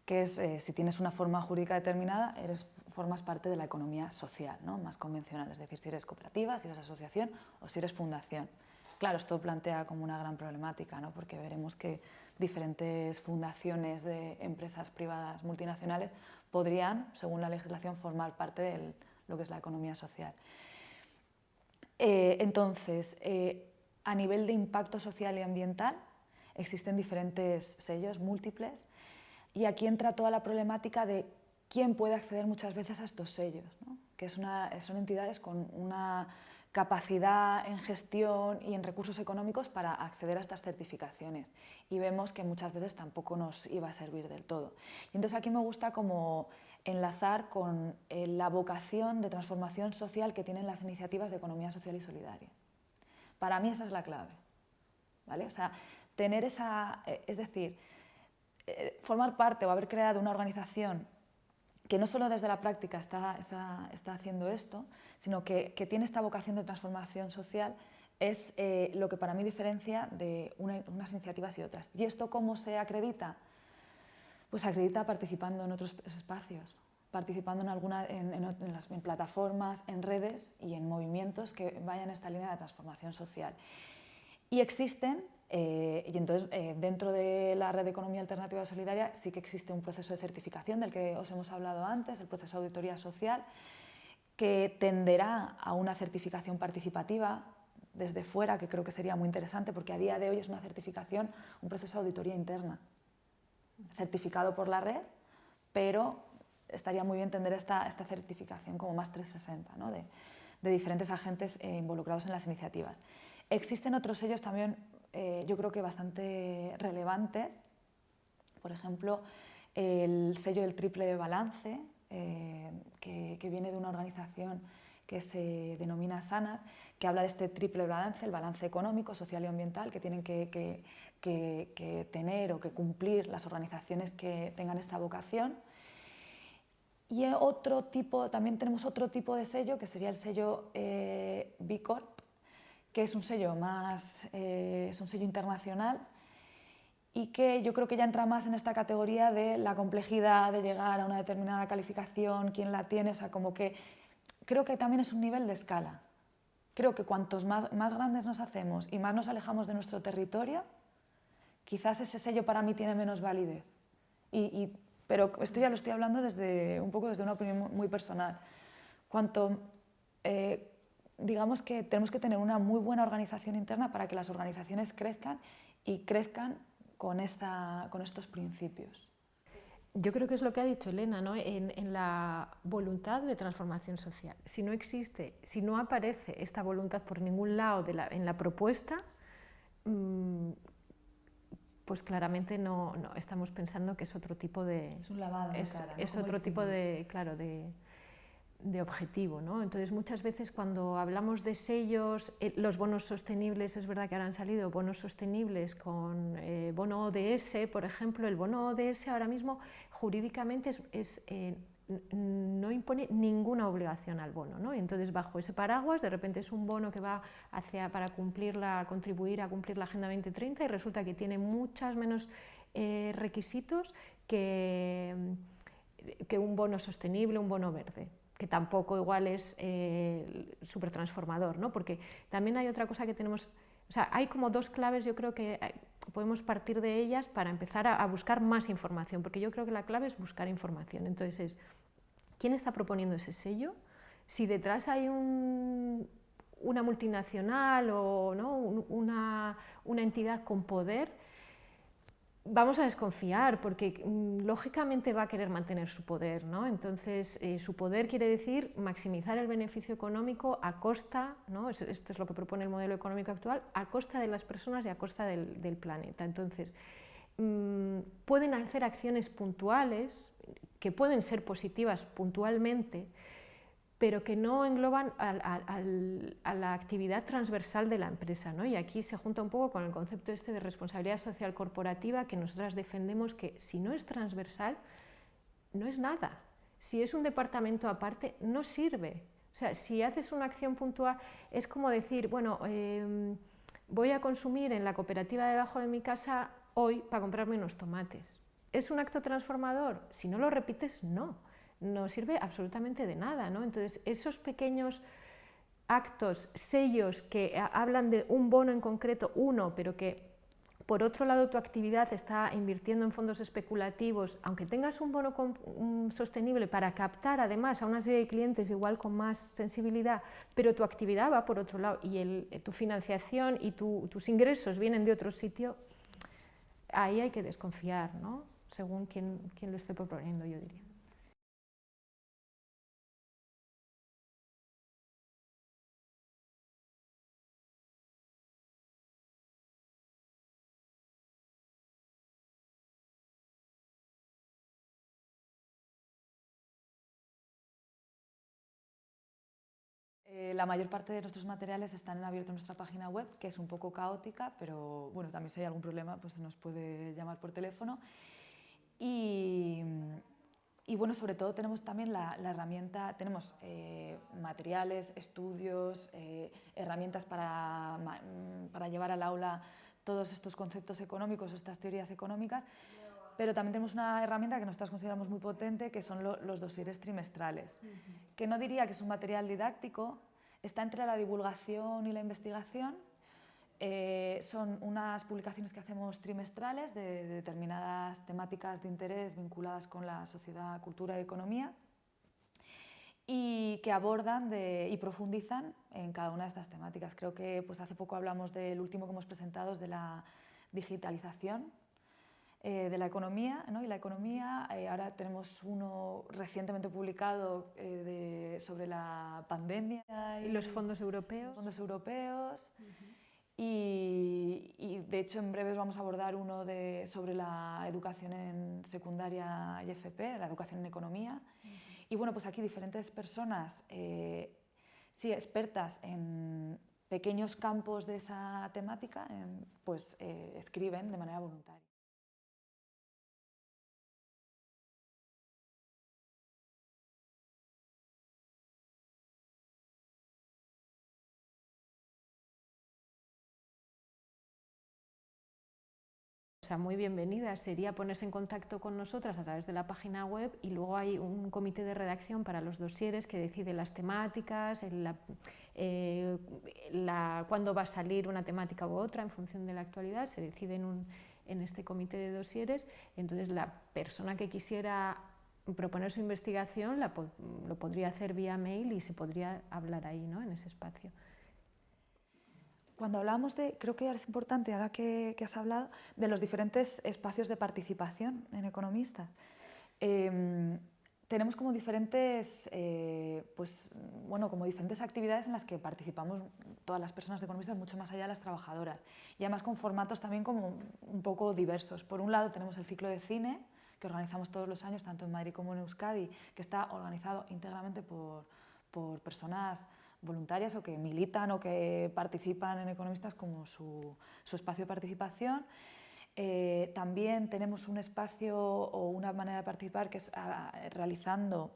Speaker 1: que es eh, si tienes una forma jurídica determinada, eres, formas parte de la economía social, ¿no? más convencional, es decir, si eres cooperativa, si eres asociación o si eres fundación. Claro, esto plantea como una gran problemática, ¿no? porque veremos que diferentes fundaciones de empresas privadas multinacionales podrían, según la legislación, formar parte de lo que es la economía social. Eh, entonces, eh, a nivel de impacto social y ambiental, existen diferentes sellos múltiples y aquí entra toda la problemática de quién puede acceder muchas veces a estos sellos, que son entidades con una capacidad en gestión y en recursos económicos para acceder a estas certificaciones y vemos que muchas veces tampoco nos iba a servir del todo. Y entonces aquí me gusta como enlazar con eh, la vocación de transformación social que tienen las iniciativas de economía social y solidaria. Para mí esa es la clave. ¿vale? O sea, tener esa, eh, es decir, eh, formar parte o haber creado una organización que no solo desde la práctica está, está, haciendo esto, sino que, tiene esta vocación de transformación social, es lo que para mí diferencia de unas iniciativas y otras. ¿Y esto cómo se acredita? Pues acredita participando en otros espacios, participando en, alguna, en, plataformas, en redes y en movimientos que vayan en esta línea de transformación social. Y existen, eh, y entonces eh, dentro de la red de economía alternativa solidaria sí que existe un proceso de certificación del que os hemos hablado antes, el proceso de auditoría social, que tenderá a una certificación participativa desde fuera, que creo que sería muy interesante, porque a día de hoy es una certificación, un proceso de auditoría interna certificado por la red, pero estaría muy bien tener esta, esta certificación como más 360, ¿no? de, diferentes agentes eh, involucrados en las iniciativas. Existen otros sellos también, eh, yo creo que bastante relevantes, por ejemplo, el sello del triple balance, eh, que, que, viene de una organización que se denomina SANAS, que habla de este triple balance, el balance económico, social y ambiental, que tienen que, que, tener o que cumplir las organizaciones que tengan esta vocación. Y otro tipo, también tenemos otro tipo de sello, que sería el sello eh, B Corp, que es un sello más, eh, es un sello internacional y que yo creo que ya entra más en esta categoría de la complejidad de llegar a una determinada calificación, quién la tiene, o sea, como que creo que también es un nivel de escala. Creo que cuantos más, más grandes nos hacemos y más nos alejamos de nuestro territorio, quizás ese sello para mí tiene menos validez. Y, pero esto ya lo estoy hablando desde, un poco desde una opinión muy personal. Cuanto, eh, digamos que tenemos que tener una muy buena organización interna para que las organizaciones crezcan y crezcan con, esta, con estos principios.
Speaker 2: Yo creo que es lo que ha dicho Elena, ¿no? en, en, la voluntad de transformación social. Si no existe, si no aparece esta voluntad por ningún lado de la, en la propuesta, mmm, pues claramente no, no, estamos pensando que es otro tipo de...
Speaker 1: Es un lavado
Speaker 2: es,
Speaker 1: cara,
Speaker 2: es otro tipo de, claro, de, de objetivo. ¿no? Entonces muchas veces cuando hablamos de sellos, eh, los bonos sostenibles, es verdad que ahora han salido bonos sostenibles con eh, bono ODS, por ejemplo, el bono ODS ahora mismo jurídicamente es, eh, no impone ninguna obligación al bono. ¿no? entonces, bajo ese paraguas, de repente es un bono que va hacia, para cumplirla, contribuir a cumplir la Agenda 2030 y resulta que tiene muchos menos requisitos que, que, un bono sostenible, un bono verde que tampoco igual es eh, súper transformador, ¿no? porque también hay otra cosa que tenemos, o sea, hay como dos claves, yo creo que eh, podemos partir de ellas para empezar a, buscar más información, porque yo creo que la clave es buscar información. Entonces es, ¿quién está proponiendo ese sello? Si detrás hay una multinacional o ¿no? una, una, entidad con poder, vamos a desconfiar porque mm, lógicamente va a querer mantener su poder, ¿no? Entonces, eh, su poder quiere decir maximizar el beneficio económico a costa, ¿no? Esto es lo que propone el modelo económico actual, a costa de las personas y a costa del, planeta. Entonces, mm, pueden hacer acciones puntuales que pueden ser positivas puntualmente, pero que no engloban a, la actividad transversal de la empresa. ¿no? Y aquí se junta un poco con el concepto este de responsabilidad social corporativa que nosotras defendemos que si no es transversal, no es nada. Si es un departamento aparte, no sirve. O sea, si haces una acción puntual, es como decir, bueno, em, voy a consumir en la cooperativa debajo de mi casa hoy para comprarme unos tomates. ¿Es un acto transformador? Si no lo repites, no no sirve absolutamente de nada. ¿no? Entonces, esos pequeños actos, sellos que hablan de un bono en concreto, uno, pero que por otro lado tu actividad está invirtiendo en fondos especulativos, aunque tengas un bono sostenible para captar además a una serie de clientes igual con más sensibilidad, pero tu actividad va por otro lado y tu financiación y tus ingresos vienen de otro sitio, ahí hay que desconfiar, ¿no? según quien, quien lo esté proponiendo, yo diría.
Speaker 1: Eh, la mayor parte de nuestros materiales están en abierto en nuestra página web, que es un poco caótica, pero bueno, también si hay algún problema pues se nos puede llamar por teléfono. Y, bueno, sobre todo tenemos también la, herramienta, tenemos eh, materiales, estudios, eh, herramientas para, para llevar al aula todos estos conceptos económicos, estas teorías económicas, pero también tenemos una herramienta que nosotros consideramos muy potente, que son los dosieres trimestrales, que no diría que es un material didáctico, está entre la divulgación y la investigación, eh, son unas publicaciones que hacemos trimestrales de, determinadas temáticas de interés vinculadas con la sociedad, cultura y economía y que abordan y profundizan en cada una de estas temáticas. Creo que pues, hace poco hablamos del último que hemos presentado, de la digitalización, eh, de la economía, ¿no? y la economía, eh, ahora tenemos uno recientemente publicado eh, sobre la pandemia.
Speaker 2: Y, los fondos europeos.
Speaker 1: fondos europeos. y, de hecho en breves vamos a abordar uno de, sobre la educación en secundaria y FP, la educación en economía. Y bueno, pues aquí diferentes personas, sí, expertas en pequeños campos de esa temática, pues escriben de manera voluntaria.
Speaker 2: O sea, muy bienvenida sería ponerse en contacto con nosotras a través de la página web y luego hay un comité de redacción para los dosieres que decide las temáticas, la, eh, cuándo va a salir una temática u otra en función de la actualidad, se decide en, en este comité de dosieres, entonces la persona que quisiera proponer su investigación lo podría hacer vía mail y se podría hablar ahí, ¿no? en ese espacio.
Speaker 1: Cuando hablamos de, creo que es importante, ahora que, has hablado, de los diferentes espacios de participación en economistas. Em, tenemos como diferentes, eh, pues, bueno, como diferentes actividades en las que participamos todas las personas de economistas, mucho más allá de las trabajadoras. Y además con formatos también como un poco diversos. Por un lado tenemos el ciclo de cine, que organizamos todos los años, tanto en Madrid como en Euskadi, que está organizado íntegramente por, por personas voluntarias o que militan o que participan en Economistas como su, espacio de participación. Eh, también tenemos un espacio o una manera de participar que es ah, realizando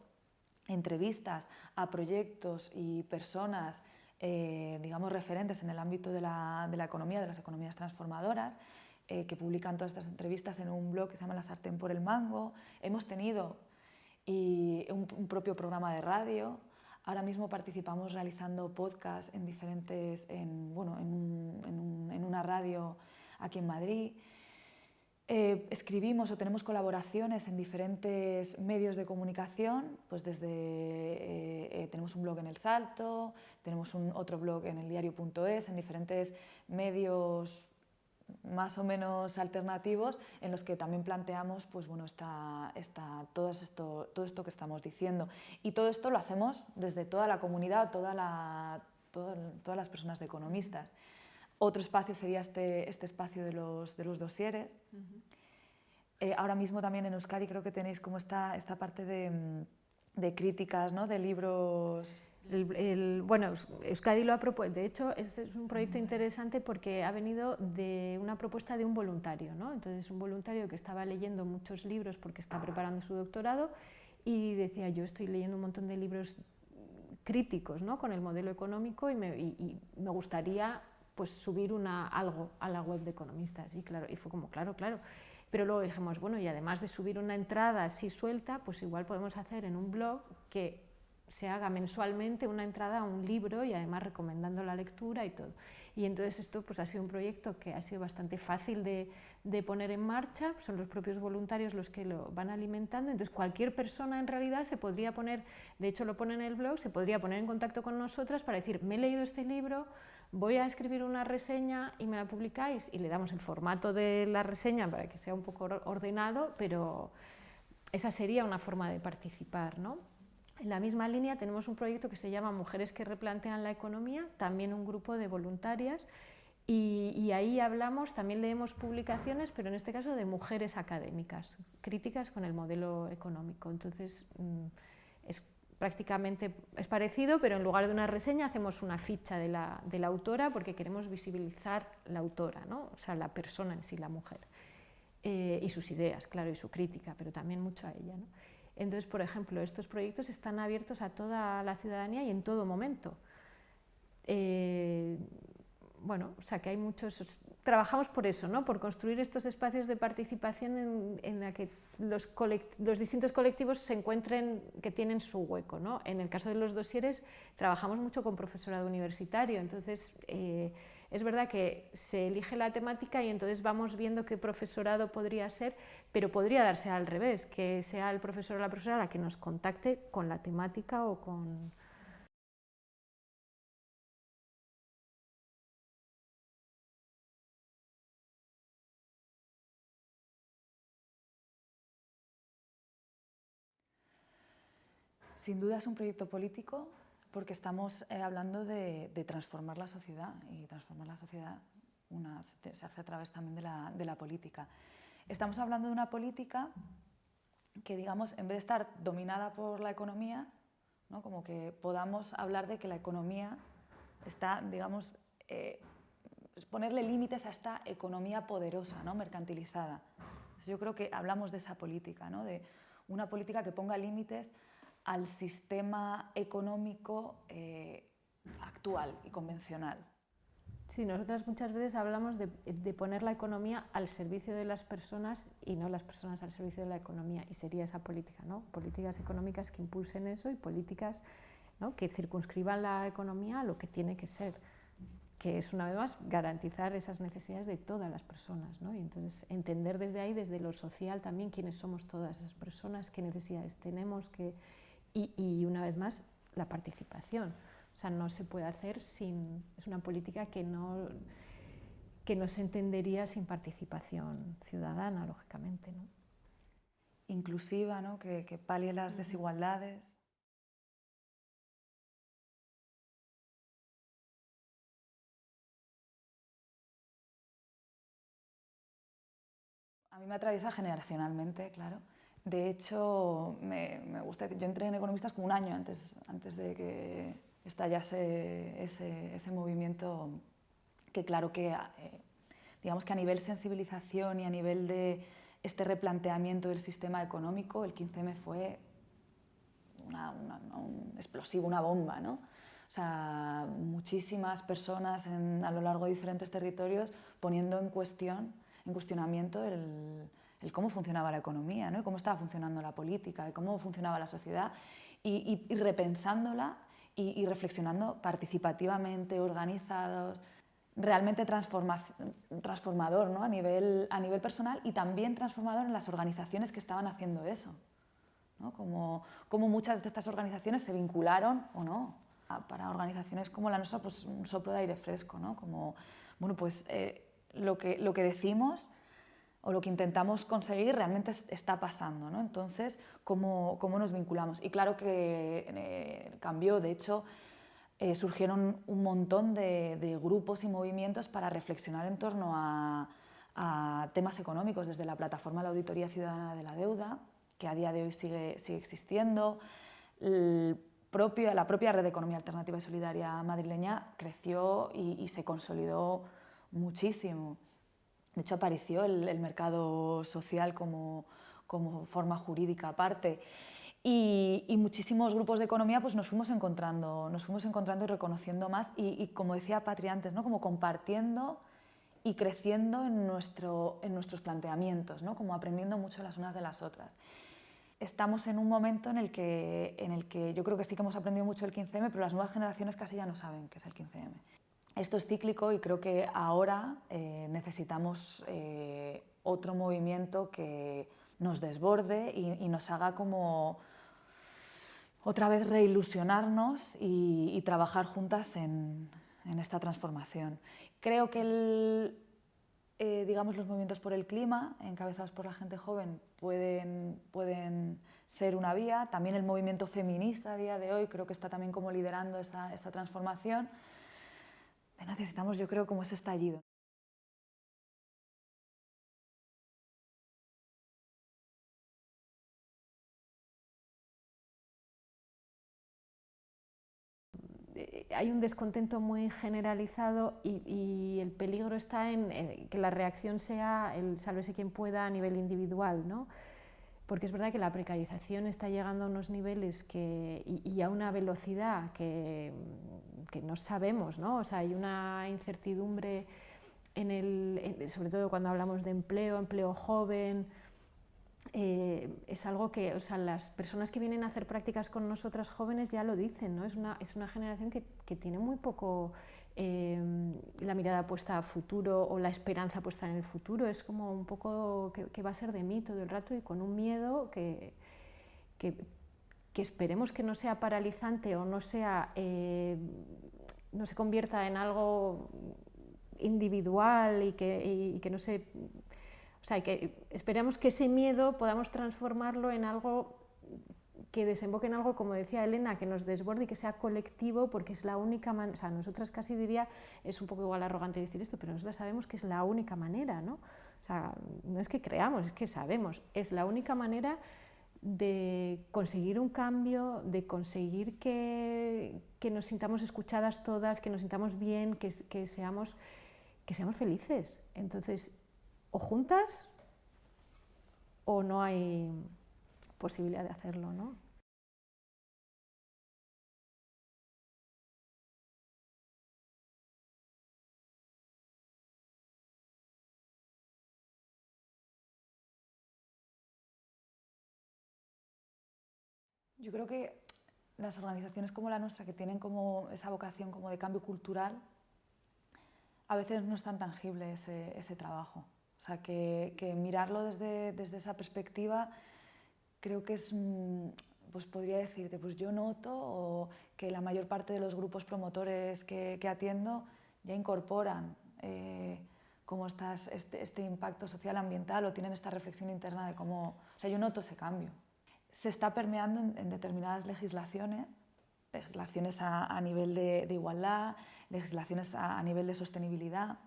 Speaker 1: entrevistas a proyectos y personas eh, digamos, referentes en el ámbito de la, economía, de las economías transformadoras, eh, que publican todas estas entrevistas en un blog que se llama La Sartén por el Mango. Hemos tenido y un, un propio programa de radio Ahora mismo participamos realizando podcasts en diferentes, en, bueno, en, una radio aquí en Madrid. Eh, escribimos o tenemos colaboraciones en diferentes medios de comunicación, pues desde eh, eh, tenemos un blog en El Salto, tenemos un otro blog en el diario.es, en diferentes medios más o menos alternativos en los que también planteamos pues, bueno, está todo, esto, todo esto que estamos diciendo. Y todo esto lo hacemos desde toda la comunidad, toda la, todas las personas de economistas. Otro espacio sería este, este espacio de los, de los dosieres. Eh, ahora mismo también en Euskadi creo que tenéis como esta, esta parte de, de críticas, ¿no? de libros...
Speaker 2: El, bueno, Euskadi lo ha propuesto, de hecho este es un proyecto interesante porque ha venido de una propuesta de un voluntario, ¿no? entonces un voluntario que estaba leyendo muchos libros porque está preparando su doctorado y decía yo estoy leyendo un montón de libros críticos ¿no? con el modelo económico y me, y me gustaría pues subir una, algo a la web de economistas y claro, y fue como claro, claro, pero luego dijimos, bueno, y además de subir una entrada así suelta, pues igual podemos hacer en un blog que se haga mensualmente una entrada a un libro y además recomendando la lectura y todo. Y entonces esto pues, ha sido un proyecto que ha sido bastante fácil de, de, poner en marcha, son los propios voluntarios los que lo van alimentando, entonces cualquier persona en realidad se podría poner, de hecho lo pone en el blog, se podría poner en contacto con nosotras para decir, me he leído este libro, voy a escribir una reseña y me la publicáis y le damos el formato de la reseña para que sea un poco ordenado, pero esa sería una forma de participar. ¿no? En la misma línea tenemos un proyecto que se llama Mujeres que replantean la economía, también un grupo de voluntarias y, ahí hablamos, también leemos publicaciones, pero en este caso de mujeres académicas, críticas con el modelo económico. Entonces, mm, es prácticamente es parecido, pero en lugar de una reseña hacemos una ficha de la, de la autora porque queremos visibilizar la autora, ¿no? o sea, la persona en sí, la mujer, eh, y sus ideas, claro, y su crítica, pero también mucho a ella. ¿no? Entonces, por ejemplo, estos proyectos están abiertos a toda la ciudadanía y en todo momento. Eh, bueno, o sea que hay muchos, trabajamos por eso, ¿no? por construir estos espacios de participación en, en la que los, distintos colectivos se encuentren, que tienen su hueco. ¿no? En el caso de los dosieres trabajamos mucho con profesorado universitario, entonces eh, es verdad que se elige la temática y entonces vamos viendo qué profesorado podría ser, pero podría darse al revés, que sea el profesor o la profesora la que nos contacte con la temática o con
Speaker 1: Sin duda es un proyecto político porque estamos eh, hablando de, transformar la sociedad y transformar la sociedad se hace a través también de la, política. Estamos hablando de una política que, digamos, en vez de estar dominada por la economía, ¿no? como que podamos hablar de que la economía está, digamos, eh, ponerle límites a esta economía poderosa, ¿no? mercantilizada. yo creo que hablamos de esa política, ¿no? de una política que ponga límites al sistema económico eh, actual y convencional.
Speaker 2: Sí, nosotras muchas veces hablamos de, poner la economía al servicio de las personas y no las personas al servicio de la economía, y sería esa política, ¿no? políticas económicas que impulsen eso y políticas ¿no? que circunscriban la economía a lo que tiene que ser, que es una vez más garantizar esas necesidades de todas las personas, ¿no? y entonces entender desde ahí, desde lo social también, quiénes somos todas esas personas, qué necesidades tenemos, qué y, una vez más, la participación. O sea, no se puede hacer sin... Es una política que no, que no se entendería sin participación ciudadana, lógicamente. ¿no?
Speaker 1: Inclusiva, ¿no? que, que palie las desigualdades. A mí me atraviesa generacionalmente, claro. De hecho, me, gusta, yo entré en Economistas como un año antes, antes de que estallase ese, ese movimiento que claro que, eh, digamos que a nivel sensibilización y a nivel de este replanteamiento del sistema económico, el 15M fue un explosivo, una bomba, ¿no? O sea, muchísimas personas a lo largo de diferentes territorios poniendo en cuestión, en cuestionamiento el, cómo funcionaba la economía, ¿no? cómo estaba funcionando la política, cómo funcionaba la sociedad, y, repensándola y, reflexionando participativamente, organizados, realmente transformador ¿no? a, nivel, a nivel personal y también transformador en las organizaciones que estaban haciendo eso. ¿no? Como, como, muchas de estas organizaciones se vincularon o no. Para organizaciones como la nuestra, pues un soplo de aire fresco, ¿no? como bueno, pues, eh, lo que, lo que decimos o lo que intentamos conseguir realmente está pasando. ¿no? Entonces, ¿cómo, ¿cómo, nos vinculamos? Y claro que eh, cambió, de hecho, eh, surgieron un montón de, de, grupos y movimientos para reflexionar en torno a, a, temas económicos, desde la plataforma La Auditoría Ciudadana de la Deuda, que a día de hoy sigue, sigue existiendo, el propio, la propia Red de Economía Alternativa y Solidaria madrileña creció y, y se consolidó muchísimo. De hecho, apareció el, el mercado social como, como, forma jurídica aparte. Y, y, muchísimos grupos de economía pues nos fuimos encontrando, nos fuimos encontrando y reconociendo más y, y como decía Patri antes, ¿no? como compartiendo y creciendo en, nuestro, en nuestros planteamientos, ¿no? como aprendiendo mucho las unas de las otras. Estamos en un momento en el, que, en el que yo creo que sí que hemos aprendido mucho el 15M, pero las nuevas generaciones casi ya no saben qué es el 15M. Esto es cíclico y creo que ahora eh, necesitamos eh, otro movimiento que nos desborde y, y, nos haga como otra vez reilusionarnos y, trabajar juntas en, en, esta transformación. Creo que eh, digamos, los movimientos por el clima, encabezados por la gente joven, pueden, ser una vía. También el movimiento feminista a día de hoy creo que está también como liderando esta transformación necesitamos, yo creo, como ese estallido.
Speaker 2: Hay un descontento muy generalizado y, y el peligro está en, en, que la reacción sea el sálvese quien pueda a nivel individual, ¿no? Porque es verdad que la precarización está llegando a unos niveles que, y, a una velocidad que, que, no sabemos, ¿no? O sea, hay una incertidumbre, en el, sobre todo cuando hablamos de empleo, empleo joven, eh, es algo que o sea, las personas que vienen a hacer prácticas con nosotras jóvenes ya lo dicen, ¿no? es, una, es una generación que, que tiene muy poco eh, la mirada puesta a futuro o la esperanza puesta en el futuro, es como un poco que, que va a ser de mí todo el rato y con un miedo que, que, que esperemos que no sea paralizante o no, sea, eh, no se convierta en algo individual y que, y, y que no se... O sea, que esperemos que ese miedo podamos transformarlo en algo que desemboque en algo, como decía Elena, que nos desborde y que sea colectivo, porque es la única manera, o sea, nosotras casi diría, es un poco igual arrogante decir esto, pero nosotras sabemos que es la única manera, ¿no? O sea, no es que creamos, es que sabemos, es la única manera de conseguir un cambio, de conseguir que, que nos sintamos escuchadas todas, que nos sintamos bien, que, que, seamos, que seamos felices. Entonces, o juntas o no hay posibilidad de hacerlo, ¿no?
Speaker 1: Yo creo que las organizaciones como la nuestra, que tienen como esa vocación como de cambio cultural, a veces no es tan tangible ese, ese trabajo. O sea, que, que mirarlo desde, desde, esa perspectiva creo que es, mm, pues podría decirte, pues yo noto que la mayor parte de los grupos promotores que, que atiendo ya incorporan eh, como estas, este, este impacto social ambiental o tienen esta reflexión interna de cómo... O sea, yo noto ese cambio se está permeando en, en determinadas legislaciones, legislaciones a, a nivel de, de, igualdad, legislaciones a, a nivel de sostenibilidad.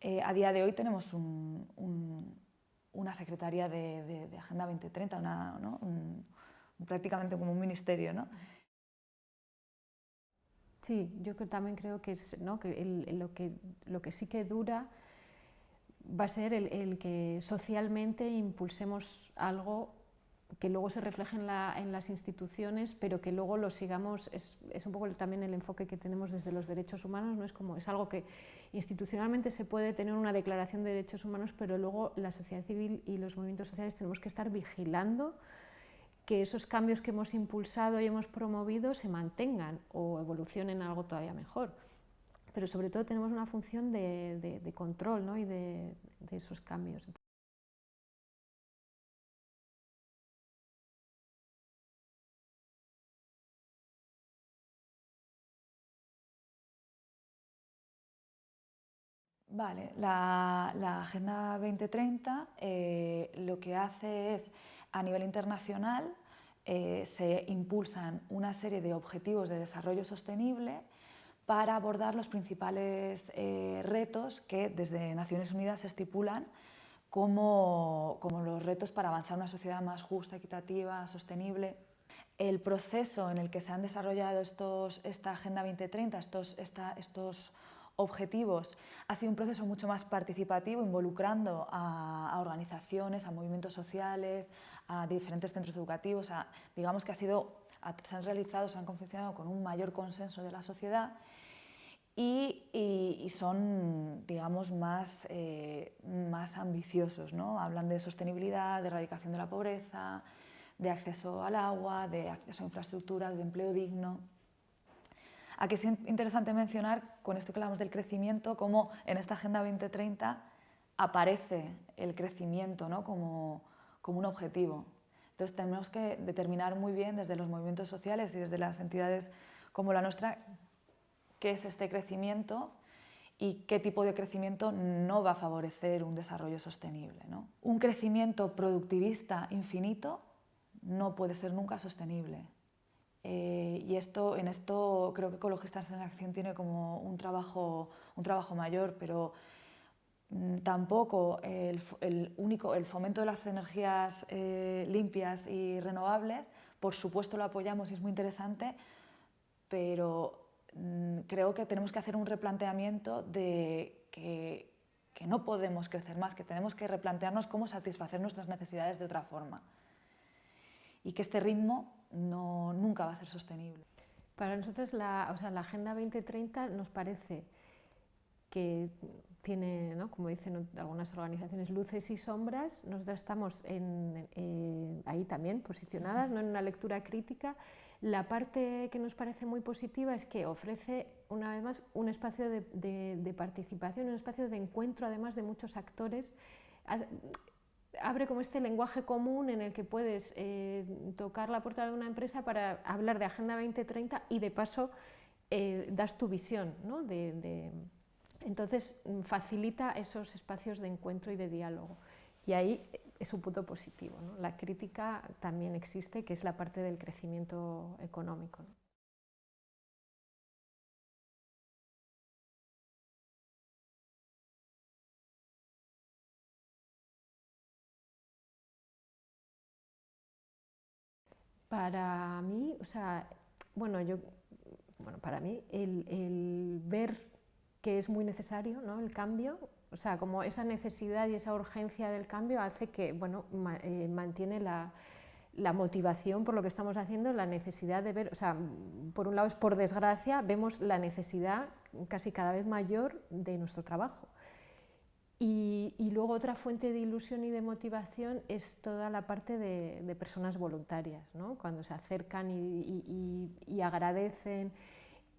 Speaker 1: Eh, a día de hoy tenemos un, un, una Secretaría de, Agenda 2030, una, prácticamente como un ministerio. ¿no?
Speaker 2: Sí, yo también creo que, es, ¿no? que, lo que lo que sí que dura va a ser el, que socialmente impulsemos algo que luego se refleje en, la, las instituciones, pero que luego lo sigamos, es, es, un poco también el enfoque que tenemos desde los derechos humanos, ¿no? es, como, es algo que institucionalmente se puede tener una declaración de derechos humanos, pero luego la sociedad civil y los movimientos sociales tenemos que estar vigilando que esos cambios que hemos impulsado y hemos promovido se mantengan o evolucionen a algo todavía mejor. Pero sobre todo tenemos una función de, control ¿no? y de esos cambios.
Speaker 1: Vale, la, Agenda 2030 eh, lo que hace es, a nivel internacional, eh, se impulsan una serie de objetivos de desarrollo sostenible para abordar los principales eh, retos que desde Naciones Unidas se estipulan como, como, los retos para avanzar una sociedad más justa, equitativa, sostenible. El proceso en el que se han desarrollado estos, esta Agenda 2030, estos, estos objetivos, ha sido un proceso mucho más participativo, involucrando a, organizaciones, a movimientos sociales, a diferentes centros educativos. digamos que ha sido, se han realizado, se han confeccionado con un mayor consenso de la sociedad y, son, digamos, más, eh, más ambiciosos. ¿no? Hablan de sostenibilidad, de erradicación de la pobreza, de acceso al agua, de acceso a infraestructuras, de empleo digno. Aquí es interesante mencionar, con esto que hablamos del crecimiento, cómo en esta Agenda 2030 aparece el crecimiento ¿no? como, como un objetivo. Entonces tenemos que determinar muy bien desde los movimientos sociales y desde las entidades como la nuestra qué es este crecimiento y qué tipo de crecimiento no va a favorecer un desarrollo sostenible. ¿no? Un crecimiento productivista infinito no puede ser nunca sostenible. Eh, y esto, en esto creo que Ecologistas en Acción tiene como un trabajo, un trabajo mayor, pero mm, tampoco el, único, el fomento de las energías eh, limpias y renovables, por supuesto lo apoyamos y es muy interesante, pero Mm, creo que tenemos que hacer un replanteamiento de que, no podemos crecer más, que tenemos que replantearnos cómo satisfacer nuestras necesidades de otra forma. Y que este ritmo no, nunca va a ser sostenible.
Speaker 2: Para nosotros la, o sea, la Agenda 2030 nos parece que tiene, ¿no? como dicen algunas organizaciones, luces y sombras. Nosotros estamos en, eh, ahí también posicionadas, ¿no? en una lectura crítica la parte que nos parece muy positiva es que ofrece, una vez más, un espacio de, participación, un espacio de encuentro, además de muchos actores. Abre como este lenguaje común en el que puedes eh, tocar la puerta de una empresa para hablar de Agenda 2030 y de paso eh, das tu visión. ¿no? entonces facilita esos espacios de encuentro y de diálogo. Y ahí es un punto positivo. La crítica también existe, que es la parte del crecimiento económico. Para mí, o sea, bueno, yo, bueno, para mí el, el ver que es muy necesario ¿no? el cambio, o sea, como esa necesidad y esa urgencia del cambio hace que, bueno, eh, mantiene la, motivación por lo que estamos haciendo, la necesidad de ver, o sea, por un lado es por desgracia, vemos la necesidad casi cada vez mayor de nuestro trabajo. Y, luego otra fuente de ilusión y de motivación es toda la parte de, personas voluntarias, ¿no? cuando se acercan y agradecen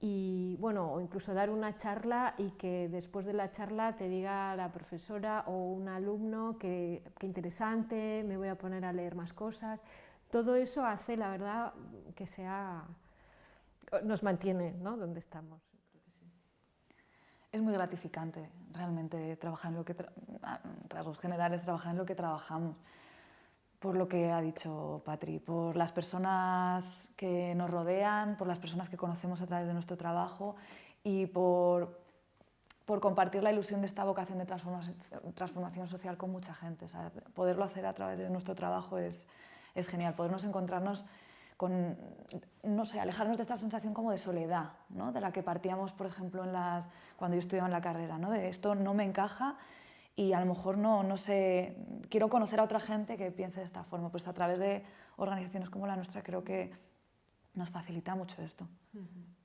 Speaker 2: y bueno, o incluso dar una charla y que después de la charla te diga la profesora o un alumno que, interesante, me voy a poner a leer más cosas. Todo eso hace, la verdad, que sea, nos mantiene ¿no? donde estamos.
Speaker 1: Es muy gratificante realmente trabajar en lo que, rasgos generales, trabajar en lo que trabajamos por lo que ha dicho Patri, por las personas que nos rodean, por las personas que conocemos a través de nuestro trabajo y por, por compartir la ilusión de esta vocación de transformación, social con mucha gente. poderlo hacer a través de nuestro trabajo es, es genial, podernos encontrarnos con, no sé, alejarnos de esta sensación como de soledad, ¿no? de la que partíamos, por ejemplo, en las, cuando yo estudiaba en la carrera, ¿no? de esto no me encaja y a lo mejor no, no sé, quiero conocer a otra gente que piense de esta forma. Pues a través de organizaciones como la nuestra creo que nos facilita mucho esto.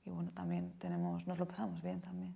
Speaker 1: Y bueno, también tenemos, nos lo pasamos bien también.